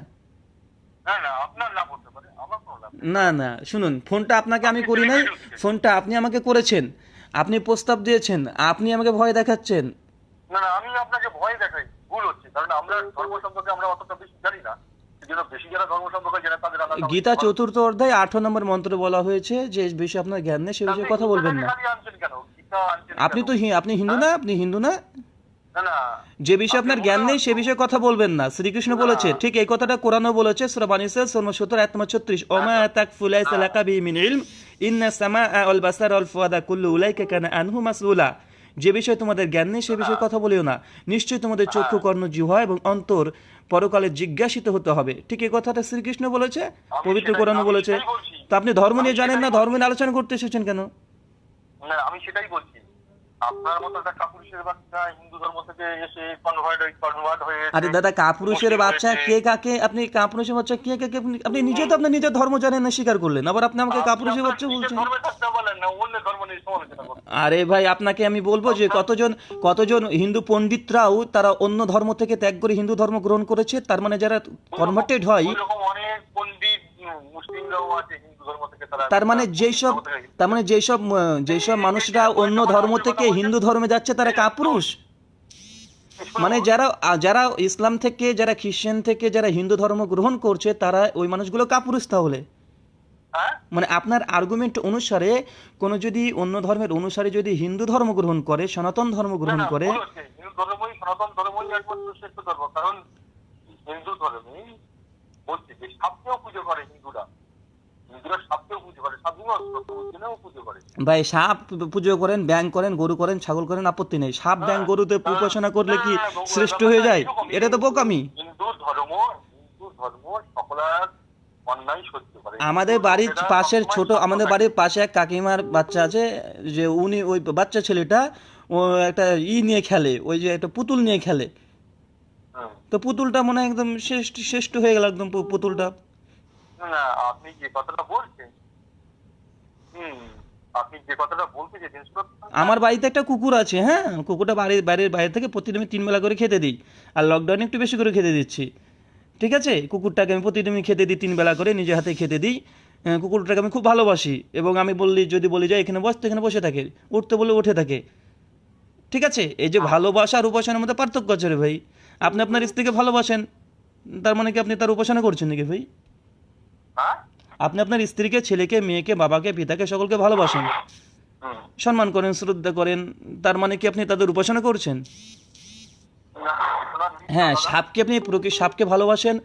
না না শুনুন ফোনটা আপনাকে আমি করি নাই। ফোনটা আপনি আমাকে করেছেন। আপনি প্রস্তাব দিয়েছেন আপনি আমাকে ভয় দেখাচ্ছেন। না না আমি আপনাকে ভয় দেখাই ভুল হচ্ছে। কারণ আমরা ধর্ম সম্পর্কে আমরা অতটা বেশি জানি না। গীতা চতুর্থ অধ্যায় আঠারো নম্বর মন্ত্র বলা হয়েছে যে বিষয়ে আপনার জ্ঞান নেই সে বিষয়ে কথা বলবেন না। আপনি তো আপনি হিন্দু না? আপনি হিন্দু না? যে বিষয়ে আপনার জ্ঞান নেই সে বিষয়ে কথা বলবেন না। শ্রীকৃষ্ণ বলেছে ঠিক এই কথাটা কোরআনও বলেছে সূরা বানিসা সূরা 17 আয়াত নম্বর 36 ওমা তাকফু লাইসা লাকা বি মিন ইলম ইন্না সামাআ ওয়াল বাসারা ওয়াল ফুয়াদা কুল্লু উলাইকা কানা আনহু মাসউলা। যে বিষয়ে তোমাদের জ্ঞান নেই সে বিষয়ে কথা বলিও না। নিশ্চয়ই তোমাদের চক্ষু কর্ণ জিহ্বা এবং অন্তর পরকালে জিজ্ঞাসিত হতে হবে। ঠিক এই কথাটা শ্রীকৃষ্ণ বলেছে পবিত্র সেটাই বলছি। তো আপনি ধর্ম নিয়ে জানেন না ধর্ম নিয়ে আলোচনা করতে এসেছেন কেন? না আমি সেটাই বলছি। আপনার মতো একটা কাপুরুষের বাচ্চা হিন্দু ধর্ম থেকে এসে কনভার্ট হয়ে কনভার্ট হয়ে আরে দাদা কাপুরুষের বাচ্চা। কে কাকে আপনি কাপুরুষের বাচ্চা কে কাকে আপনি- নিজে তো আপনার নিজের ধর্ম জানেন না স্বীকার করলেন আবার আপনি আমাকে কাপুরুষের বাচ্চা বলছেন আরে ভাই আপনাকে আমি বলব যে কতজন কতজন হিন্দু পণ্ডিতরাও তারা অন্য ধর্ম থেকে ত্যাগ করে হিন্দু ধর্ম গ্রহণ করেছে তার মানে যারা কনভার্টেড হয় অনেক পণ্ডিত মুসলিমরাও আছে তারা মানে যেই সব তার মানে যেই সব আহ, মানুষরা অন্য ধর্ম থেকে হিন্দু ধর্মে যাচ্ছে তারা কাপুরুষ? মানে যারা যারা ইসলাম থেকে যারা খ্রিস্টান থেকে যারা হিন্দু ধর্ম গ্রহণ করছে তারা ওই মানুষগুলো কাপুরুষ তাহলে? হ্যাঁ? মানে আপনার আর্গুমেন্ট অনুসারে কোনো যদি অন্য ধর্মের অনুসারে যদি হিন্দু ধর্ম গ্রহণ করে সনাতন ধর্ম গ্রহণ করে ভুল হিন্দু ধর্মই সনাতন ধর্মই একমাত্র শ্রেষ্ঠ ধর্ম। কারণ হিন্দু ধর্মে বলছে যে সাপকেও পুজো করে হিন্দুরা। ভাই সাপ পুজো করেন ব্যাং করেন গরু করেন ছাগল করেন আপত্তি নেই। সাপ ব্যাং গরুতে উপাসনা করলে কি শ্রেষ্ঠ হয়ে যায়? এটা তো বোকামি। হিন্দু ধর্ম হিন্দু ধর্ম সকলার অন্যায় সহ্য করে। আমাদের বাড়ির পাশের ছোট আমাদের বাড়ির পাশে এক কাকিমার বাচ্চা আছে যে উনি ওই বাচ্চা ছেলেটা ও একটা ই নিয়ে খেলে ওই যে একটা পুতুল নিয়ে খেলে। তো পুতুলটা মনে হয় একদম শ্রেষ্ঠ শ্রেষ্ঠ হয়ে গেল একদম পুতুলটা। আপনি যে কথাটা বলছেন আমার বাড়িতে একটা কুকুর আছে হ্যাঁ? কুকুরটা বাড়ির বাড়ির বাইরে থেকে প্রতিদিন আমি তিন বেলা করে খেতে দিই। আর লকডাউনে একটু বেশি করে খেতে দিচ্ছি। ঠিক আছে? কুকুরটাকে আমি প্রতিদিন খেতে দিই, তিন বেলা করে নিজে হাতে খেতে দিই। কুকুরটাকে আমি খুব ভালোবাসি। এবং আমি বললি যদি বলি, যে, এখানে বসতে এখানে বসে থাকে। উঠতে বলে উঠে থাকে। ঠিক আছে? এই যে ভালোবাসা আর উপাসনার মধ্যে পার্থক্য আছে রে ভাই। আপনি আপনার স্ত্রীকে ভালোবাসেন, তার মানে কি আপনি তার উপাসনা করছেন নাকি ভাই? আপনি আপনার স্ত্রীকে ছেলেকে মেয়েকে বাবাকে পিতাকে সকলকে ভালোবাসেন। সম্মান করেন শ্রদ্ধা করেন তার মানে কি আপনি তাদের উপাসনা করছেন? হ্যাঁ সাপকে আপনি প্রকৃতি সাপকে ভালোবাসেন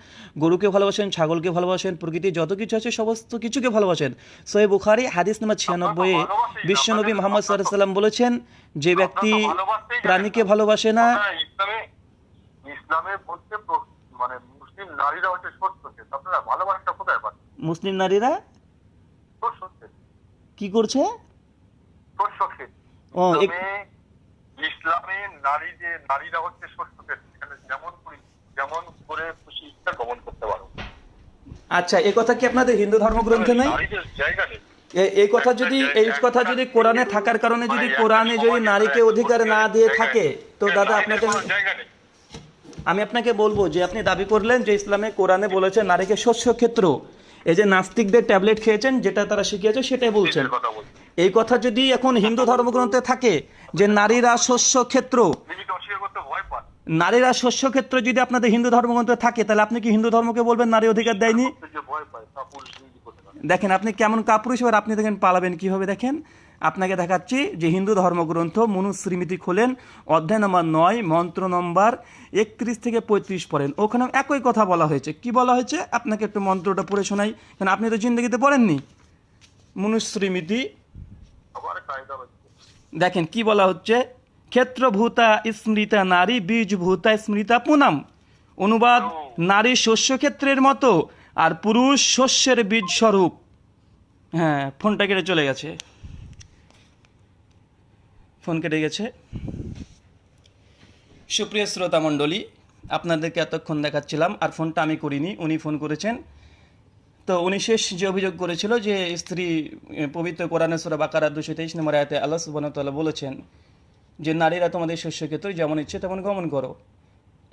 গরুকে ভালোবাসেন ছাগলকে ভালোবাসেন প্রকৃতি যত কিছু আছে সমস্ত কিছুকে ভালোবাসেন। সোয়ে বুখারি হাদিস নাম্বার ছিয়ানব্বই ভালোবাসি, বিশ্বনবী মোহাম্মদ সাল্লাহ সাল্লাম বলেছেন যে ব্যক্তি। প্রাণীকে ভালোবাসে না। ইসলামে ইসলামে বলতে মানে মুসলিম নারীরা হচ্ছে। আপনারা ভালোবাসাটা কোথায় মুসলিম নারীরা? কি করছে? ও, ইসলামে নারী যে নারীরা হচ্ছে সেখানে যেমন যেমন করে খুশি ইচ্ছা গমন করতে পারো। আচ্ছা এ কথা কি আপনাদের হিন্দু ধর্মগ্রন্থে নাই? নারীদের জায়গা নেই। এই কথা যদি এই কথা যদি কোরআনে থাকার কারণে যদি কোরআনে যদি নারীকে অধিকার না দিয়ে থাকে তো দাদা আপনাকে জায়গা নেই। আমি আপনাকে বলব যে আপনি দাবি করলেন যে ইসলামে কোরআনে বলেছে নারীকে শস্য ক্ষেত্র। এই যে নাস্তিকদের ট্যাবলেট খেয়েছেন যেটা তারা শিখিয়েছে সেটাই বলছেন। এই কথা যদি এখন হিন্দু ধর্মগ্রন্থে থাকে যে নারীরা শস্য ক্ষেত্র নারীরা শস্য ক্ষেত্র যদি আপনাদের হিন্দু ধর্মগ্রন্থে থাকে তাহলে আপনি কি হিন্দু ধর্মকে বলবেন নারী অধিকার দেয়নি? দেখেন আপনি কেমন কাপুরুষ এবার আপনি দেখেন পালাবেন কীভাবে দেখেন? আপনাকে দেখাচ্ছি যে হিন্দু ধর্মগ্রন্থ মনুশ্রীমিতি খোলেন অধ্যায় নম্বর নয়, মন্ত্র নম্বর একত্রিশ থেকে পঁয়ত্রিশ পড়েন। ওখানে একই কথা বলা হয়েছে। কি বলা হয়েছে? আপনাকে একটু মন্ত্রটা পড়ে শোনাই। কারণ আপনি তো জিন্দগিতে পড়েননি? হচ্ছে দেখেন, কি বলা হচ্ছে? ক্ষেত্রভূতা স্মৃতা নারী, বীজভূতা স্মৃতা পুনাম। অনুবাদ, নারী শস্যক্ষেত্রের মতো, আর পুরুষ শস্যের বীজ স্বরূপ হ্যাঁ ফোনটা কেটে চলে গেছে। ফোন কেটে গেছে। সুপ্রিয় শ্রোতা মণ্ডলী, আপনাদেরকে এতক্ষণ দেখাচ্ছিলাম, আর ফোনটা আমি করিনি, উনি ফোন করেছেন। তো উনি শেষ যে অভিযোগ করেছিল যে স্ত্রী পবিত্র কোরআনে সুরা বাকারা দুশো তেইশ নম্বর আয়তে আল্লাহ সুবাহতাল্লাহ বলেছেন যে, নারীরা তোমাদের শস্যক্ষেত্রে যেমন ইচ্ছে তেমন গমন করো।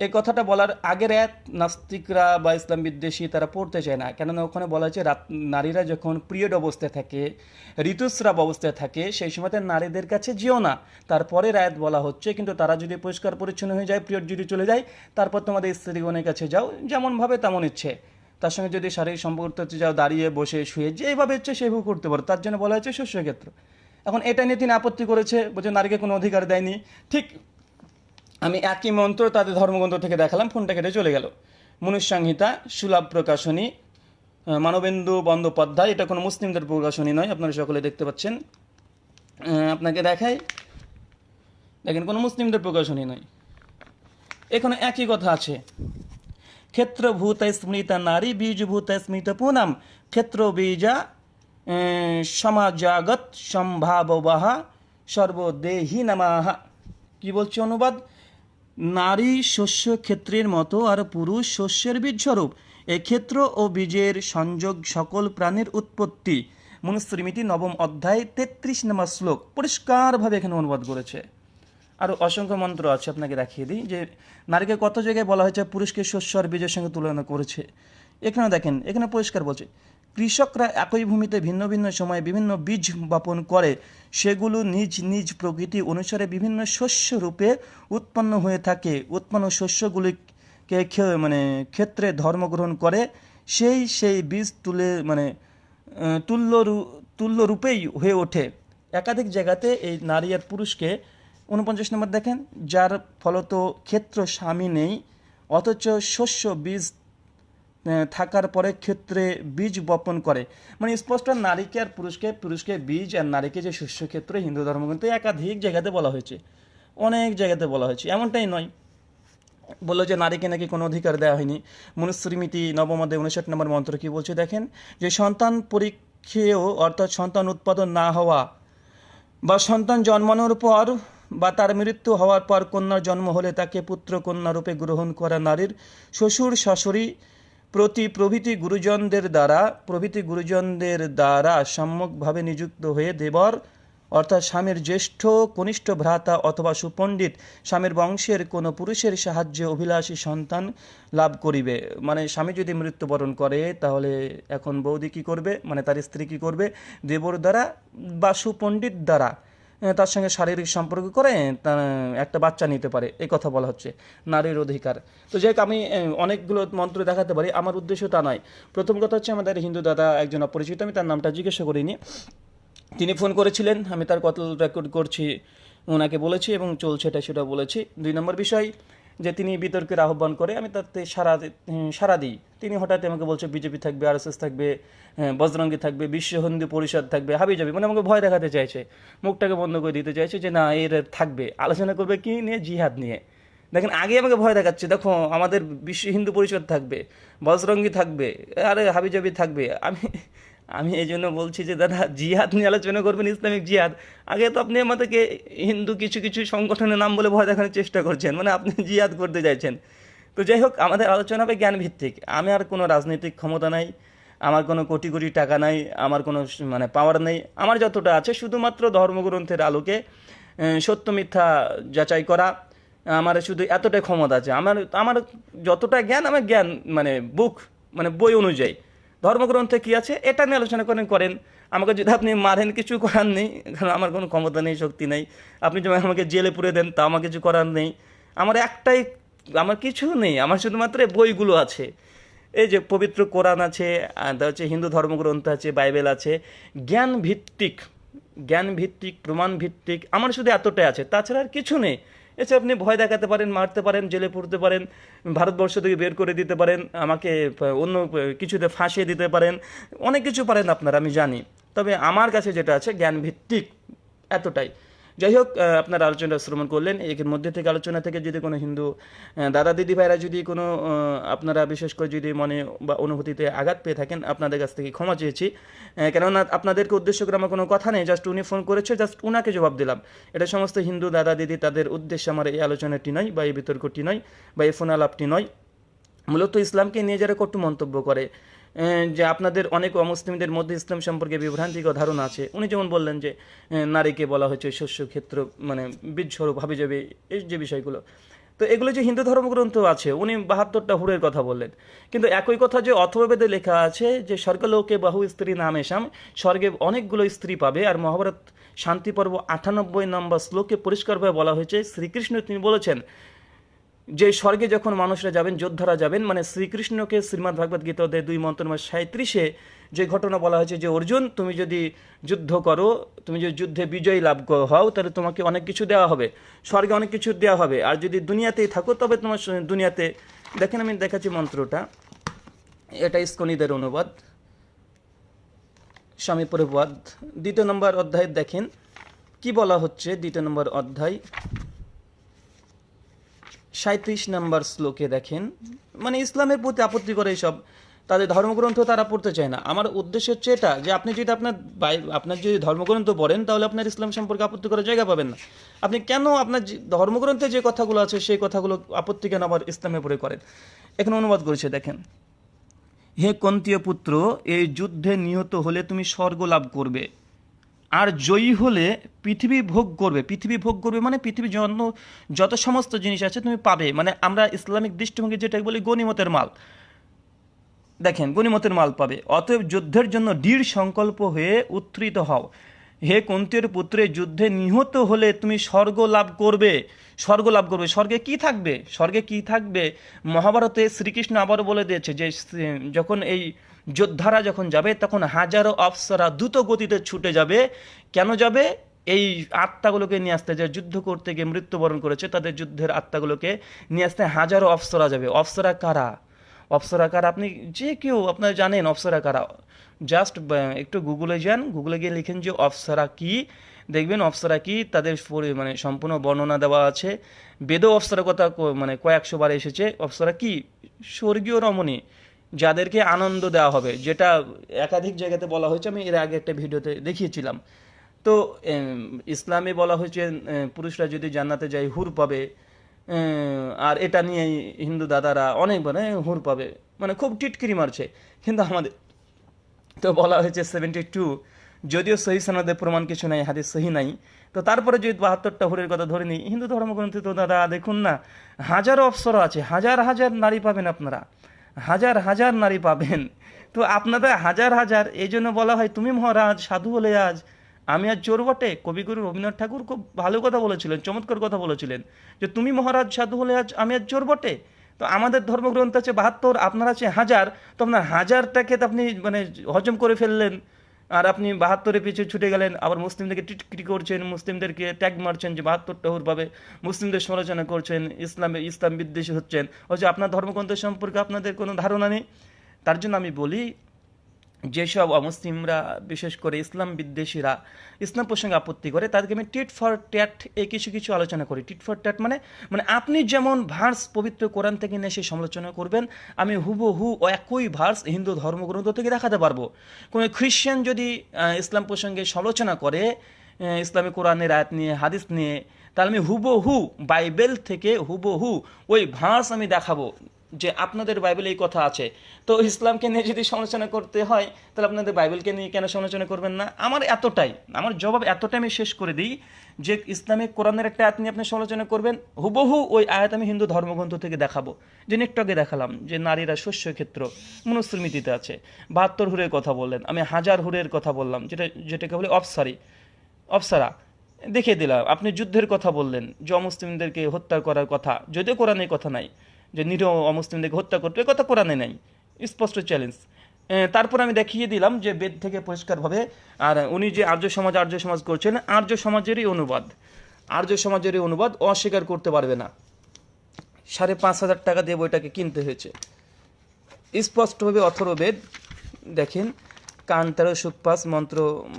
এই কথাটা বলার আগের এক নাস্তিকরা বা ইসলাম বিদ্বেষী তারা পড়তে চায় না। কেননা ওখানে বলা হয়েছে, রাত নারীরা যখন পিরিয়ড অবস্থায় থাকে, ঋতুস্রাব অবস্থায় থাকে, সেই সময়তে নারীদের কাছে যেও না। তারপরে রায়ত বলা হচ্ছে, কিন্তু তারা যদি পরিষ্কার পরিচ্ছন্ন হয়ে যায়, পিরিয়ড যদি চলে যায়, তারপর তোমাদের স্ত্রীগণের কাছে যাও যেমনভাবে তেমন ইচ্ছে। তার সঙ্গে যদি শারীরিক সম্পর্ক করতে যাও দাঁড়িয়ে বসে, শুয়ে, যেভাবে ইচ্ছে সেভাবে করতে পারো। তার জন্য বলা হয়েছে শস্যক্ষেত্র। এখন এটা নিয়ে তিনি আপত্তি করেছে, বলছে, নারীকে কোনো অধিকার দেয়নি। ঠিক আমি একই মন্ত্র তাদের ধর্মগ্রন্থ থেকে দেখালাম, ফোনটা কেটে চলে গেল। মনুষ্যাংহিতা, সুলভ প্রকাশনী মানবেন্দু বন্দ্যোপাধ্যায়, এটা কোনো মুসলিমদের প্রকাশনী নয়, আপনারা সকলে দেখতে পাচ্ছেন। আপনাকে দেখাই। দেখেন, কোনো মুসলিমদের প্রকাশনী নয়। এখানে একই কথা আছে। ক্ষেত্রভূত স্মৃতা নারী, বীজভূত স্মৃত পুনাম। ক্ষেত্র বীজা সমাজাগত সম্ভাববাহা, সর্বদেহী নামাহা। কি বলছে অনুবাদ? নারী শস্য ক্ষেত্রের মতো আর পুরুষ শস্যের বীজস্বরূপ। ক্ষেত্র ও বীজের সংযোগ সকল প্রাণীর উৎপত্তি। মনুস্মৃতি নবম অধ্যায়, তেত্রিশ নম্বর শ্লোক পরিষ্কারভাবে এখানে অনুবাদ করেছে। আরও অসংখ্য মন্ত্র আছে, আপনাকে দেখিয়ে দিই, যে নারীকে কত জায়গায় বলা হয়েছে পুরুষকে শস্য আর বীজের সঙ্গে তুলনা করেছে। এখানে দেখেন এখানে পরিষ্কার বলছে। কৃষকরা একই ভূমিতে ভিন্ন ভিন্ন সময়ে বিভিন্ন বীজ বপন করে, সেগুলো নিজ নিজ প্রকৃতি অনুসারে বিভিন্ন শস্য রূপে উৎপন্ন হয়ে থাকে। উৎপন্ন শস্যগুলিকে মানে ক্ষেত্রে ধর্মগ্রহণ করে। সেই সেই বীজ তুলে মানে তুল্য তুল্য রূপেই হয়ে ওঠে। একাধিক জায়গাতে এই নারী আর পুরুষকে উনপঞ্চাশ নম্বর দেখেন, যার ফলত ক্ষেত্র স্বামী নেই, অথচ শস্য বীজ থাকার পরে ক্ষেত্রে বীজ বপন করে। মানে স্পষ্ট নারীকে আর পুরুষকে পুরুষকে বীজ আর নারীকে যে শস্য ক্ষেত্রে হিন্দু ধর্মগ্রন্থে একাধিক জায়গাতে বলা হয়েছে। অনেক জায়গাতে বলা হয়েছে, এমনটাই নয়। বলল যে নারীকে নাকি কোনো অধিকার দেওয়া হয়নি। মনুস্মৃতি নবমদে উনষাট নম্বর মন্ত্র কি বলছে দেখেন? যে সন্তান পরীক্ষেও অর্থাৎ সন্তান উৎপাদন না হওয়া বা সন্তান জন্মানোর পর বা তার মৃত্যু হওয়ার পর কন্যার জন্ম হলে তাকে পুত্র কন্যা রূপে গ্রহণ করা নারীর শ্বশুর, শাশুড়ি প্রতি প্রভৃতি গুরুজনদের দ্বারা, প্রভৃতি গুরুজনদের দ্বারা সম্যকভাবে নিযুক্ত হয়ে দেবর, অর্থাৎ স্বামীর জ্যেষ্ঠ, কনিষ্ঠ ভ্রাতা অথবা সুপণ্ডিত, স্বামীর বংশের কোনো পুরুষের সাহায্যে অভিলাষী সন্তান লাভ করিবে। মানে স্বামী যদি মৃত্যুবরণ করে, তাহলে এখন বৌদি কী করবে? মানে তার স্ত্রী কী করবে? দেবর দ্বারা বা সুপণ্ডিত দ্বারা তার সঙ্গে শারীরিক সম্পর্ক করে একটা বাচ্চা নিতে পারে। এই কথা বলা হচ্ছে। নারীর অধিকার। তো যাই আমি অনেকগুলো মন্ত্র দেখাতে পারি। আমার উদ্দেশ্য তা নয়। প্রথম কথা হচ্ছে আমাদের হিন্দু দাদা একজন অপরিচিত, আমি তার নামটা জিজ্ঞাসা করিনি। তিনি ফোন করেছিলেন, আমি তার কত রেকর্ড করছি, ওনাকে বলেছি এবং চলছে এটা, সেটা বলেছি। দুই নম্বর বিষয় যে তিনি বিতর্কের আহ্বান করে, আমি তাতে সারা সারা দিই। তিনি হঠাৎ আমাকে বলছে, বিজেপি থাকবে, আরএসএস থাকবে বজরঙ্গি থাকবে, বিশ্ব হিন্দু পরিষদ থাকবে, হাবি যাবে। মানে আমাকে ভয় দেখাতে চাইছে। মুখটাকে বন্ধ করে দিতে চাইছে যে, না, এর থাকবে। আলোচনা করবে কি নিয়ে? জিহাদ নিয়ে। দেখেন, আগে আমাকে ভয় দেখাচ্ছে, দেখো, আমাদের বিশ্ব হিন্দু পরিষদ থাকবে, বজরঙ্গি থাকবে, আরে হাবিজাবি থাকবে। আমি আমি এই জন্য বলছি যে, দাদা, জিহাদ নিয়ে আলোচনা করবেন, ইসলামিক জিহাদ। আগে তো আপনি আমাদেরকে হিন্দু কিছু কিছু সংগঠনের নাম বলে ভয় দেখানোর চেষ্টা করছেন মানে আপনি জিহাদ করতে চাইছেন। তো যাই হোক, আমাদের আলোচনা হবে জ্ঞান ভিত্তিক আমি আর কোনো রাজনৈতিক ক্ষমতা নাই, আমার কোনো কোটি কোটি টাকা নাই, আমার কোনো মানে পাওয়ার নেই। আমার যতটা আছে, শুধুমাত্র ধর্মগ্রন্থের আলোকে সত্য মিথ্যা যাচাই করা, আমার শুধু এতটাই ক্ষমতা আছে। আমার আমার যতটা জ্ঞান, আমার জ্ঞান মানে বুক মানে বই অনুযায়ী। ধর্মগ্রন্থে কি আছে? এটা নিয়ে আলোচনা করেন করেন। আমাকে যদি আপনি মারেন, কিছু করার নেই। কারণ আমার কোনো ক্ষমতা নেই, শক্তি নেই। আপনি যেমন আমাকে জেলে পুরে দেন তা আমার কিছু করার নেই। আমার একটাই, আমার কিছু নেই। আমার শুধুমাত্র বইগুলো আছে। এই যে পবিত্র কোরআন আছে হচ্ছে হিন্দু ধর্মগ্রন্থ আছে, বাইবেল আছে। জ্ঞান ভিত্তিক জ্ঞান ভিত্তিক প্রমাণ ভিত্তিক আমার শুধু এতটাই আছে। তাছাড়া আর কিছু নেই। এছাড়া আপনি ভয় দেখাতে পারেন, মারতে পারেন, জেলে পড়তে পারেন, ভারতবর্ষ থেকে বের করে দিতে পারেন, আমাকে অন্য কিছুতে ফাঁসিয়ে দিতে পারেন, অনেক কিছু পারেন আপনারা, আমি জানি। তবে আমার কাছে যেটা আছে, জ্ঞানভিত্তিক, এতটাই। যাই হোক আপনার আলোচনা শ্রবণ করলেন এর মধ্যে থেকে আলোচনা থেকে যদি কোনো হিন্দু দাদা দিদি ভাইরা যদি কোনো আপনারা বিশেষ করে যদি মনে বা অনুভূতিতে আঘাত পেয়ে থাকেন, আপনাদের কাছ থেকে ক্ষমা চেয়েছি। কেননা আপনাদেরকে উদ্দেশ্য করে আমার কোনো কথা নেই জাস্ট উনি ফোন করেছে জাস্ট উনাকে জবাব দিলাম। এটা সমস্ত হিন্দু দাদা দিদি, তাদের উদ্দেশ্যে আমার এই আলোচনাটি নয় বা এই বিতর্কটি নয় বা এই ফোন আলাপটি নয়। মূলত ইসলামকে নিয়ে যারা কটু মন্তব্য করে যে আপনাদের অনেক অমুসলিমদের মধ্যে ইসলাম সম্পর্কে বিভ্রান্তিক ধারণা আছে। উনি যেমন বললেন যে নারীকে বলা হয়েছে শস্য ক্ষেত্র মানে বীজস্বরূপ ভাবে যাবে, এই যে বিষয়গুলো। তো এগুলো যে হিন্দু ধর্মগ্রন্থ আছে, উনি বাহাত্তরটা হুরের কথা বললেন। কিন্তু একই কথা যে অথর্বেদে লেখা আছে যে, স্বর্গলোকে বহু স্ত্রী নাম এসাম, স্বর্গে অনেকগুলো স্ত্রী পাবে। আর মহাভারত শান্তি পর্ব আটানব্বই নম্বর শ্লোকে পরিষ্কারভাবে বলা হয়েছে, শ্রীকৃষ্ণ তিনি বলেছেন যে স্বর্গে যখন মানুষরা যাবেন, যোদ্ধারা যাবেন মানে শ্রীকৃষ্ণকে শ্রীমদ্ ভাগবত অধ্যায় দুই মন্ত্র নম্বর সাঁত্রিশে যে ঘটনা বলা হয়েছে যে, অর্জুন, তুমি যদি যুদ্ধ করো, তুমি যদি যুদ্ধে বিজয়ী লাভ হও, তাহলে তোমাকে অনেক কিছু দেওয়া হবে। স্বর্গে অনেক কিছু দেওয়া হবে। আর যদি দুনিয়াতেই থাকো, তবে তোমার দুনিয়াতে দেখেন আমি দেখাচ্ছি মন্ত্রটা। এটা ইস্কনিদের অনুবাদ। স্বামী প্রভুবাদ দ্বিতীয় নম্বর অধ্যায় দেখেন কি বলা হচ্ছে দ্বিতীয় নম্বর অধ্যায়। সাঁত্রিশ নাম্বার শ্লোকে দেখেন মানে ইসলামের প্রতি আপত্তি করে এইসব, তাদের ধর্মগ্রন্থ তারা পড়তে চায় না। আমার উদ্দেশ্য হচ্ছে এটা, যে আপনি যদি আপনার আপনার যদি ধর্মগ্রন্থ পড়েন, তাহলে আপনার ইসলাম সম্পর্কে আপত্তি করার জায়গা পাবেন না। আপনি কেন আপনার ধর্মগ্রন্থে যে কথাগুলো আছে, সেই কথাগুলো আপত্তি কেন আবার ইসলামের পরে করেন? এখানে অনুবাদ করেছে, দেখেন। হে কন্তীয় পুত্র, এই যুদ্ধে নিহত হলে তুমি স্বর্গ লাভ করবে। আর জয়ী হলে পৃথিবী ভোগ করবে। পৃথিবী ভোগ করবে মানে পৃথিবীর জন্য যত সমস্ত জিনিস আছে তুমি পাবে। মানে আমরা ইসলামিক দৃষ্টিভঙ্গি যেটাকে বলি গণিমতের মাল। দেখেন, গণিমতের মাল পাবে। অতএব যুদ্ধের জন্য দৃঢ় সংকল্প হয়ে উত্থিত হও। হে কুন্তের পুত্রে, যুদ্ধে নিহত হলে তুমি স্বর্গ লাভ করবে। স্বর্গ লাভ করবে। স্বর্গে কি থাকবে? স্বর্গে কি থাকবে? মহাভারতে শ্রীকৃষ্ণ আবারও বলে দিয়েছে যে যখন এই যোদ্ধারা যখন যাবে, তখন হাজারো অফসরা দ্রুত গতিতে ছুটে যাবে। কেন যাবে? এই আত্মাগুলোকে নিয়ে আসতে যে যুদ্ধ করতে গিয়ে মৃত্যুবরণ করেছে, তাদের যুদ্ধের আত্মাগুলোকে নিয়ে আসতে হাজারো অফসরা যাবে। অফসরা কারা? অপসরাকার আপনি যে কেউ, আপনারা জানেন অপসরা কারা। জাস্ট একটু গুগলে যান, গুগলে গিয়ে লিখেন যে অপসরা কি। দেখবেন অপসরা কি? তাদের মানে সম্পূর্ণ বর্ণনা দেওয়া আছে। বেদ অপসরার কথা মানে কয়েকশো বার এসেছে। অপসরা কি? স্বর্গীয় রমণী। যাদেরকে আনন্দ দেওয়া হবে, যেটা একাধিক জায়গাতে বলা হয়েছে, আমি এর আগে একটা ভিডিওতে দেখিয়েছিলাম। তো ইসলামে বলা হয়েছে পুরুষরা যদি জান্নাতে যায়, হুর পাবে। আর এটা নিয়ে হিন্দু দাদারা অনেক মানে হুর পাবে। মানে খুব টিটকিরি মারছে। কিন্তু আমাদের তো বলা হয়েছে সেভেন্টি টু যদিও সহি সনদের প্রমাণ কিছু নাই, হাদিস সহি নাই। তো তারপরে যদি বাহাত্তরটা হুরের কথা ধরে নিই, হিন্দু ধর্মগ্রন্থে তো দাদা দেখুন না, হাজারো অপসর আছে, হাজার হাজার নারী পাবেন আপনারা। হাজার হাজার নারী পাবেন। তো আপনারা হাজার হাজার, এই জন্য বলা হয়, তুমি মহারাজ, সাধু হলে আজ আমি আর চোর বটে? কবিগুরু রবীন্দ্রনাথ ঠাকুর খুব ভালো কথা বলেছিলেন, চমৎকার কথা বলেছিলেন, যে, তুমি মহারাজ, সাধু হলে আজ আমি আর চোর বটে? তো আমাদের ধর্মগ্রন্থ আছে বাহাত্তর, আপনার আছে হাজার, তো আপনার হাজারটাকে আপনি মানে হজম করে ফেললেন। আর আপনি বাহাত্তরে পিছু ছুটে গেলেন, আবার মুসলিমদেরকে টিটকিটি করছেন, মুসলিমদেরকে ট্যাগ মারছেন যে বাহাত্তরটা টহুরভাবে মুসলিমদের সমালোচনা করছেন, ইসলামে ইসলাম বিদ্বেষী হচ্ছেন। হচ্ছে আপনার ধর্মগ্রন্থ সম্পর্কে আপনাদের কোনো ধারণা নেই? তার জন্য আমি বলি যেসব অমুসলিমরা, বিশেষ করে ইসলাম বিদ্বেষীরা, ইসলাম প্রসঙ্গে আপত্তি করে, তাদেরকে আমি টিট ফর ট্যাট এই কিছু কিছু আলোচনা করি। টিট ফর ট্যাট মানে মানে আপনি যেমন ভার্স পবিত্র কোরআন থেকে নিয়ে সেই সমালোচনা করবেন, আমি হুবহু একই ভার্স হিন্দু ধর্মগ্রন্থ থেকে দেখাতে পারব। কোনো খ্রিশ্চান যদি ইসলাম প্রসঙ্গে সমালোচনা করে ইসলামী কোরআনের আয়াত নিয়ে, হাদিস নিয়ে, তাহলে আমি হুবহু বাইবেল থেকে হুবহু ওই ভার্স আমি দেখাবো। যে আপনাদের বাইবেলে এই কথা আছে। তো ইসলামকে নিয়ে যদি সমালোচনা করতে হয়, তাহলে আপনাদের বাইবেলকে নিয়ে কেন সমালোচনা করবেন না? আমার এতটাই, আমার জবাব এতটাই আমি শেষ করে দিই যে ইসলামিক কোরআনের একটা আয়াত নিয়ে আপনি সমালোচনা করবেন, হুবহু ওই আয়াত আমি হিন্দু ধর্মগ্রন্থ থেকে দেখাবো। যে নেকটকে দেখালাম যে নারীরা শস্য ক্ষেত্র মনুস্মৃতিতে আছে। বাহাত্তর হুরের কথা বললেন, আমি হাজার হুরের কথা বললাম, যেটা, যেটাকে বলে অফসারি অফসারা দেখিয়ে দিলাম, আপনি যুদ্ধের কথা বললেন, যে অমুসলিমদেরকে হত্যা করার কথা, যদিও কোরআনে কথা নাই। যে নিরীহ অমুসলিমদেরকে হত্যা করতে, এ কথা কোরআনে নাই, স্পষ্ট চ্যালেঞ্জ তারপর আমি দেখিয়ে দিলাম যে বেদ থেকে পরিষ্কারভাবে, আর উনি যে আর্য সমাজ আর্য সমাজ করছেন, আর্য সমাজেরই অনুবাদ। আর্য সমাজেরই অনুবাদ অস্বীকার করতে পারবে না। সাড়ে পাঁচ হাজার টাকা দিয়ে বইটাকে কিনতে হয়েছে। স্পষ্টভাবে অথর্ববেদ দেখেন, কান তেরো মন্ত্র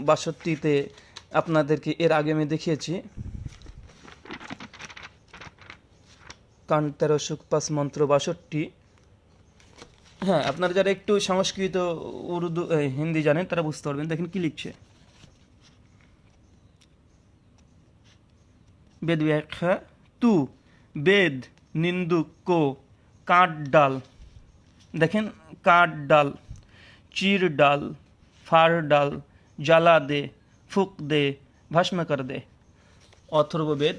বাষট্টিতে আপনাদেরকে এর আগে আমি দেখিয়েছি। কান তেরো সুপাস মন্ত্র বাষট্টি। হ্যাঁ আপনারা যারা একটু সংস্কৃত, উর্দু হিন্দি জানেন, তারা বুঝতে পারবেন। দেখেন কি লিখছে। বেদ ব্যাখ্যা তু, বেদ নিন্দুক কো, কাঠ ডাল। দেখেন, কাঠ ডাল, চির ডাল, ফার ডাল, জ্বালা দে, ফুক দে ভস্ম কর দে অথর্ববেদ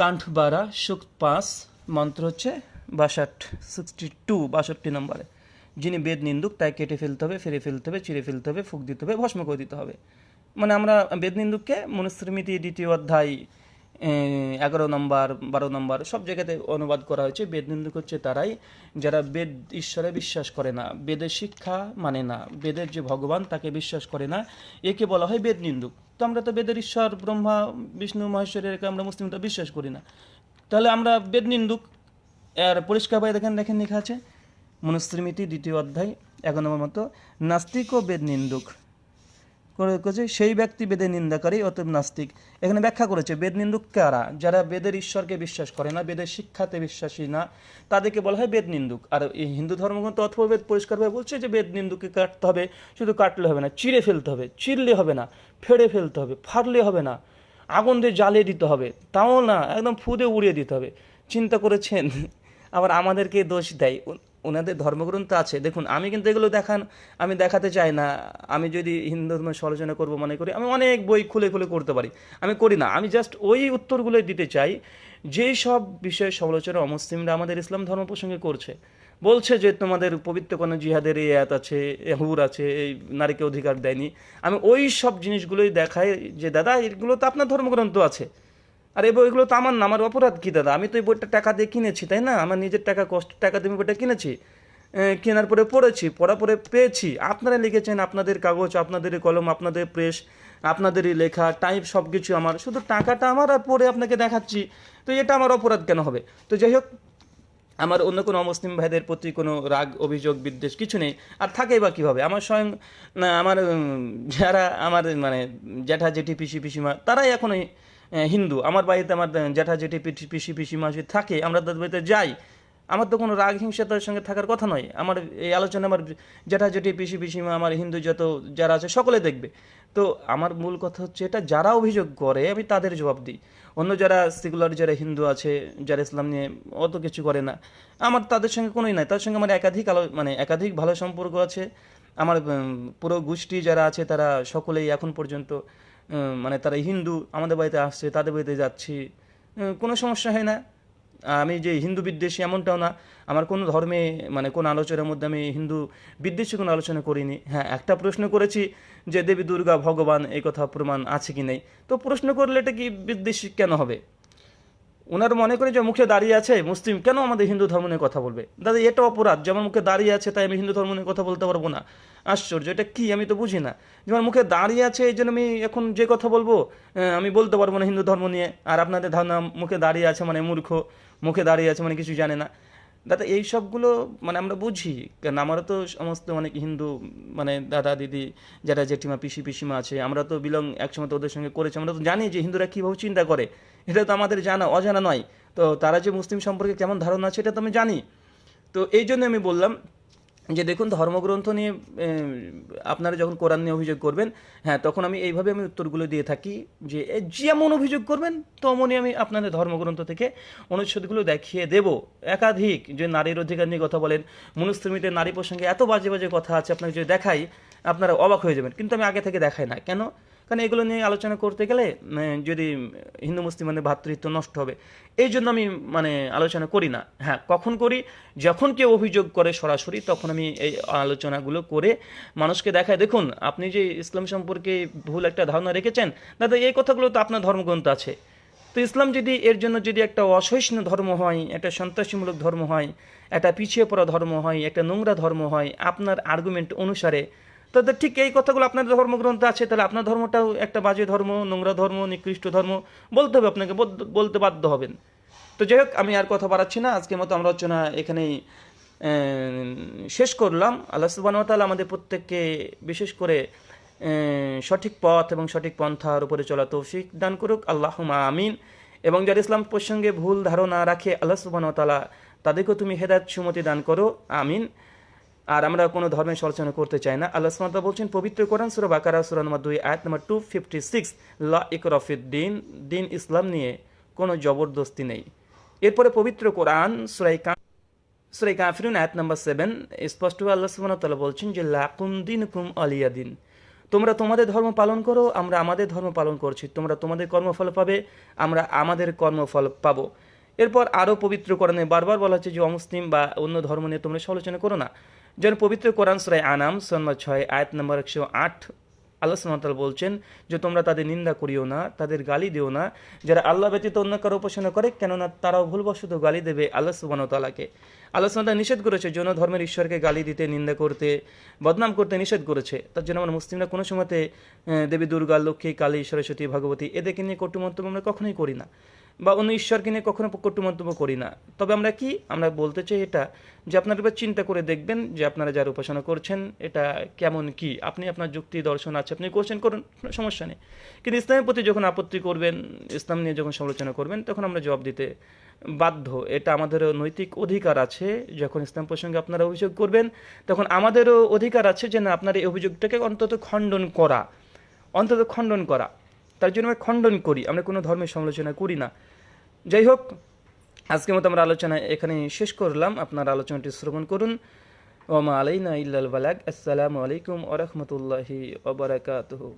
কাণ্ঠ বারা সুখ পাস মন্ত্র হচ্ছে বাষট সিক্সটি টু বাষট্টি নম্বরে। যিনি বেদ নিন্দুক, তাই কেটে ফেলতে হবে ফেরে ফেলতে হবে চিড়ে ফেলতে হবে, ফুক দিতে হবে, ভস্ম করে দিতে হবে। মানে আমরা বেদ নিন্দুককে মনুস্মৃতি দ্বিতীয় অধ্যায় এগারো নম্বর, বারো নম্বর, সব জায়গাতে অনুবাদ করা হয়েছে। বেদ নিন্দুক হচ্ছে তারাই, যারা বেদ ঈশ্বরে বিশ্বাস করে না, বেদের শিক্ষা মানে না, বেদের যে ভগবান তাকে বিশ্বাস করে না, একে বলা হয় বেদ নিন্দুক। তো আমরা তো বেদের ঈশ্বর, ব্রহ্মা, বিষ্ণু মহেশ্বরের আমরা মুসলিমটা বিশ্বাস করি না। তাহলে আমরা বেদ নিন্দুক। আর পরিষ্কারভাবে দেখেন দেখেন লেখা আছে। মনুস্মৃতি দ্বিতীয় অধ্যায়, এক নম্বর মতো, নাস্তিক ও বেদ নিন্দুক। করেছে, সেই ব্যক্তি বেদের নিন্দাকারী, অতএব নাস্তিক। এখানে ব্যাখ্যা করেছে, বেদ নিন্দুক কারা? যারা বেদের ঈশ্বরকে বিশ্বাস করে না, বেদের শিক্ষাতে বিশ্বাসী না, তাদেরকে বলা হয় বেদ নিন্দুক। আর এই হিন্দু ধর্মগ্রন্থ অথবা বেদ পরিষ্কারভাবে বলছে যে বেদ নিন্দুককে কাটতে হবে, শুধু কাটলে হবে না, চিড়ে ফেলতে হবে চিরলে হবে না, ফেড়ে ফেলতে হবে ফাটলে হবে না আগুন দিয়ে জ্বালিয়ে দিতে হবে, তাও না, একদম ফুদে উড়িয়ে দিতে হবে। চিন্তা করেছেন? আবার আমাদেরকে দোষ দেয়। ওনাদের ধর্মগ্রন্থ আছে। দেখুন, আমি কিন্তু এগুলো দেখান, আমি দেখাতে চাই না। আমি যদি হিন্দু ধর্মের সমালোচনা করব, মনে করি, আমি অনেক বই খুলে খুলে করতে পারি। আমি করি না। আমি জাস্ট ওই উত্তরগুলোই দিতে চাই, যেই সব বিষয়ে সমালোচনা অমুসলিমরা আমাদের ইসলাম ধর্ম প্রসঙ্গে করছে। বলছে যে, তোমাদের পবিত্র কোনো জিহাদের এই আয়াত আছে হুর আছে, এই নারীকে অধিকার দেয়নি। আমি ওই সব জিনিসগুলোই দেখাই যে, দাদা, এগুলো তো আপনার ধর্মগ্রন্থ আছে। আর এই বইগুলো তো আমার না আমার অপরাধ কি দাদা? আমি তো এই বইটা টাকা দিয়ে কিনেছি তাই না? আমার নিজের টাকা কষ্ট টাকা দিয়ে আমি বইটা কিনেছি। কেনার পরে পড়েছি পড়া পরে পেয়েছি। আপনারা লিখেছেন আপনাদের কাগজ আপনাদের কলম আপনাদের প্রেস আপনাদেরই লেখা টাইপ সব কিছু আমার। শুধু টাকাটা আমার আর পরে আপনাকে দেখাচ্ছি। তো এটা আমার অপরাধ কেন হবে? তো যাই হোক আমার অন্য কোনো অমুসলিম ভাইদের প্রতি কোনো রাগ অভিযোগ বিদ্বেষ কিছু নেই। আর থাকেই বা কীভাবে? আমার স্বয়ং আমার যারা আমার মানে জ্যাঠা জেঠি পিসি পিসিমা তারাই এখন এই, আহ, হিন্দু, আমার বাড়িতে আমার জ্যাঠা জেঠি পিঠি, পিসি পিসি যদি থাকে, আমরা তাদের বাড়িতে যাই, আমার তো কোনো রাগ হিংসা তাদের সঙ্গে থাকার কথা নয়। আমার এই আলোচনা, আমার জ্যাঠা জেঠি পিসি, পিসিমা, আমার হিন্দু যত যারা আছে, সকলে দেখবে। তো আমার মূল কথা হচ্ছে এটা, যারা অভিযোগ করে, আমি তাদের জবাব দিই। অন্য যারা সেকুলার যারা হিন্দু আছে, যারা ইসলাম নিয়ে অত কিছু করে না, আমার তাদের সঙ্গে কোনোই নাই। তাদের সঙ্গে আমার একাধিক আলো মানে একাধিক ভালো সম্পর্ক আছে। আমার পুরো গোষ্ঠী যারা আছে, তারা সকলেই এখন পর্যন্ত মানে তারা হিন্দু, আমাদের বাড়িতে আসছে, তাদের বাড়িতে যাচ্ছি কোনো সমস্যা হয় না। আমি যে হিন্দু বিদ্বেষী এমনটাও না, আমার কোনো ধর্মে মানে কোন আলোচনার মধ্যে আমি হিন্দু বিদ্বেষী কোনো আলোচনা করিনি। হ্যাঁ একটা প্রশ্ন করেছি যে দেবী দুর্গা ভগবান এই কথা প্রমাণ আছে কি নেই? তো প্রশ্ন করলে এটা কি বিদ্বেষী কেন হবে? ওনার মনে করে যে মুখে দাঁড়িয়ে আছে মুসলিম, কেন আমাদের হিন্দু ধর্ম নিয়ে কথা বলবে? দাদা, এটা অপরাধ। যেমন মুখে দাঁড়িয়ে আছে, তাই আমি হিন্দু ধর্ম নিয়ে কথা বলতে পারব না। আশ্চর্য, এটা কি? আমি তো বুঝি না। যেমন মুখে দাঁড়িয়ে আছে, এই জন্য আমি এখন যে কথা বলব আমি বলতে পারব না হিন্দু ধর্ম নিয়ে। আর আপনাদের ধারণা, মুখে দাঁড়িয়ে আছে মানে মূর্খ, মুখে দাঁড়িয়ে আছে মানে কিছু জানে না। দাদা, এই সবগুলো মানে আমরা বুঝি কারণ আমারও তো সমস্ত অনেক হিন্দু মানে দাদা, দিদি, যারা জেঠিমা, পিসি, পিসিমা আছে, আমরা তো বিলং একসময় তো ওদের সঙ্গে করেছি, আমরা তো জানি যে হিন্দুরা কীভাবে চিন্তা করে, এটা তো আমাদের জানা, অজানা নয়। তো তারা যে মুসলিম সম্পর্কে কেমন ধারণা আছে, এটা তো আমি জানি। তো এই জন্য আমি বললাম যে দেখুন, ধর্মগ্রন্থ নিয়ে আপনারা যখন কোরআন নিয়ে অভিযোগ করবেন হ্যাঁ তখন আমি এইভাবে আমি উত্তরগুলো দিয়ে থাকি যে যেমন অভিযোগ করবেন, তেমনই আমি আপনাদের ধর্মগ্রন্থ থেকে অনুচ্ছেদগুলো দেখিয়ে দেব। একাধিক যে নারীর অধিকার নিয়ে কথা বলেন মনুস্থমিতে নারী প্রসঙ্গে এত বাজে বাজে কথা আছে, আপনাকে যদি দেখাই, আপনারা অবাক হয়ে যাবেন। কিন্তু আমি আগে থেকে দেখাই না। কেন? কারণ এগুলো নিয়ে আলোচনা করতে গেলে যদি হিন্দু মুসলিমানের ভ্রাতৃত্ব নষ্ট হবে। এই জন্য আমি মানে আলোচনা করি না। হ্যাঁ কখন করি? যখন কেউ অভিযোগ করে সরাসরি, তখন আমি এই আলোচনাগুলো করে মানুষকে দেখায় দেখুন, আপনি যে ইসলাম সম্পর্কে ভুল একটা ধারণা রেখেছেন, দাদা, এই কথাগুলো তো আপনার ধর্মগ্রন্থ আছে। তো ইসলাম যদি, এর জন্য যদি একটা অসহিষ্ণু ধর্ম হয়, একটা সন্ত্রাসীমূলক ধর্ম হয়, একটা পিছিয়ে পড়া ধর্ম হয়, একটা নোংরা ধর্ম হয়, আপনার আর্গুমেন্ট অনুসারে তাদের ঠিক এই কথাগুলো আপনার ধর্মগ্রন্থ আছে, তাহলে আপনার ধর্মটাও একটা বাজে ধর্ম, নোংরা ধর্ম, নিকৃষ্ট ধর্ম, বলতে হবে আপনাকে, বল- বলতে বাধ্য হবেন। তো যাই হোক, আমি আর কথা বাড়াচ্ছি না, আজকের মতো আমরা রচনা এখানেই শেষ করলাম। আল্লাহ সুবাহ তাআলা আমাদের প্রত্যেককে বিশেষ করে সঠিক পথ এবং সঠিক পন্থার উপরে চলা তৌফিক দান করুক। আল্লাহ আমিন। এবং যারা ইসলাম প্রসঙ্গে ভুল ধারণা রাখে, আল্লাহ সুবাহ তাআলা তাদেরকেও তুমি হেদায়ত সুমতি দান করো। আমিন। আর আমরা কোনো ধর্মের সমালোচনা করতে চাই না। আল্লাহ সুবহানাহু বলছেন, পবিত্র কোরআন সূরা বাকারা, সূরা নম্বর দুই, আয়াত নম্বর টু ফিফটি সিক্স লা ইকরাফিদ দিন দিন ইসলাম নিয়ে কোনো জবরদস্তি নেই। এরপরে পবিত্র কোরআন সুরাই সুরাই কাফিরুন, আয়াত নম্বর সেভেন স্পষ্ট আল্লাহ সুবহানাহু বলছেন যে, লাকুম দিনকুম আলিয়া দিন। তোমরা তোমাদের ধর্ম পালন করো, আমরা আমাদের ধর্ম পালন করছি। তোমরা তোমাদের কর্মফল পাবে, আমরা আমাদের কর্মফল পাবো। এরপর আরও পবিত্র কোরআনে বারবার বলা হচ্ছে যে, অমুসলিম বা অন্য ধর্ম নিয়ে তোমরা সমালোচনা করো না। যেন পবিত্র কোরআন সুরাই আনাম সন্মা ছয়, আয়াত নম্বর একশো আট, আল্লাহ সুমতাল বলছেন যে, তোমরা তাদের নিন্দা করিও না, তাদের গালি দিও না। যারা আল্লাহ ব্যতীত অন্য কারও উপাসনা করে, কেননা তারাও ভুলবশত গালি দেবে আল্লাহ সুবান তালাকে আল্লাহ সুমতাল নিষেধ করেছে, যৌন ধর্মের ঈশ্বরকে গালি দিতে, নিন্দা করতে, বদনাম করতে নিষেধ করেছে। তার জন্য আমরা মুসলিমরা কোনো সময়তে দেবী দুর্গা, লক্ষ্মী, কালী, সরস্বতী, ভগবতী, এদেরকে নিয়ে কটু মন্তব্য আমরা কখনোই করি না। বা অন্য ঈশ্বরকে নিয়ে কখনো কটু মন্তব্য করি না। তবে আমরা কি? আমরা বলতে চাই এটা যে আপনারা এবার চিন্তা করে দেখবেন যে আপনারা যার উপাসনা করছেন, এটা কেমন কি? আপনি আপনার যুক্তি দর্শন আছে, আপনি কোশ্চেন করুন সমস্যা নেই। কিন্তু ইসলামের প্রতি যখন আপত্তি করবেন, ইসলাম নিয়ে যখন সমালোচনা করবেন, তখন আমরা জবাব দিতে বাধ্য। এটা আমাদেরও নৈতিক অধিকার আছে। যখন ইসলাম প্রসঙ্গে আপনারা অভিযোগ করবেন, তখন আমাদেরও অধিকার আছে যে না, আপনার এই অভিযোগটাকে অন্তত খণ্ডন করা। অন্তত খণ্ডন করা। তার জন্য আমরা খণ্ডন করি, আমরা কোনো ধর্মের সমালোচনা করি না। যাই হোক, আজকের মতো আমরা আলোচনা এখানে শেষ করলাম। আপনার আলোচনাটি শ্রবণ করুন। ওমা আলাইনা ইল্লাল বালাক আসসালামু আলাইকুম ওরহমতুল্লাহি ওবরাকাতুহু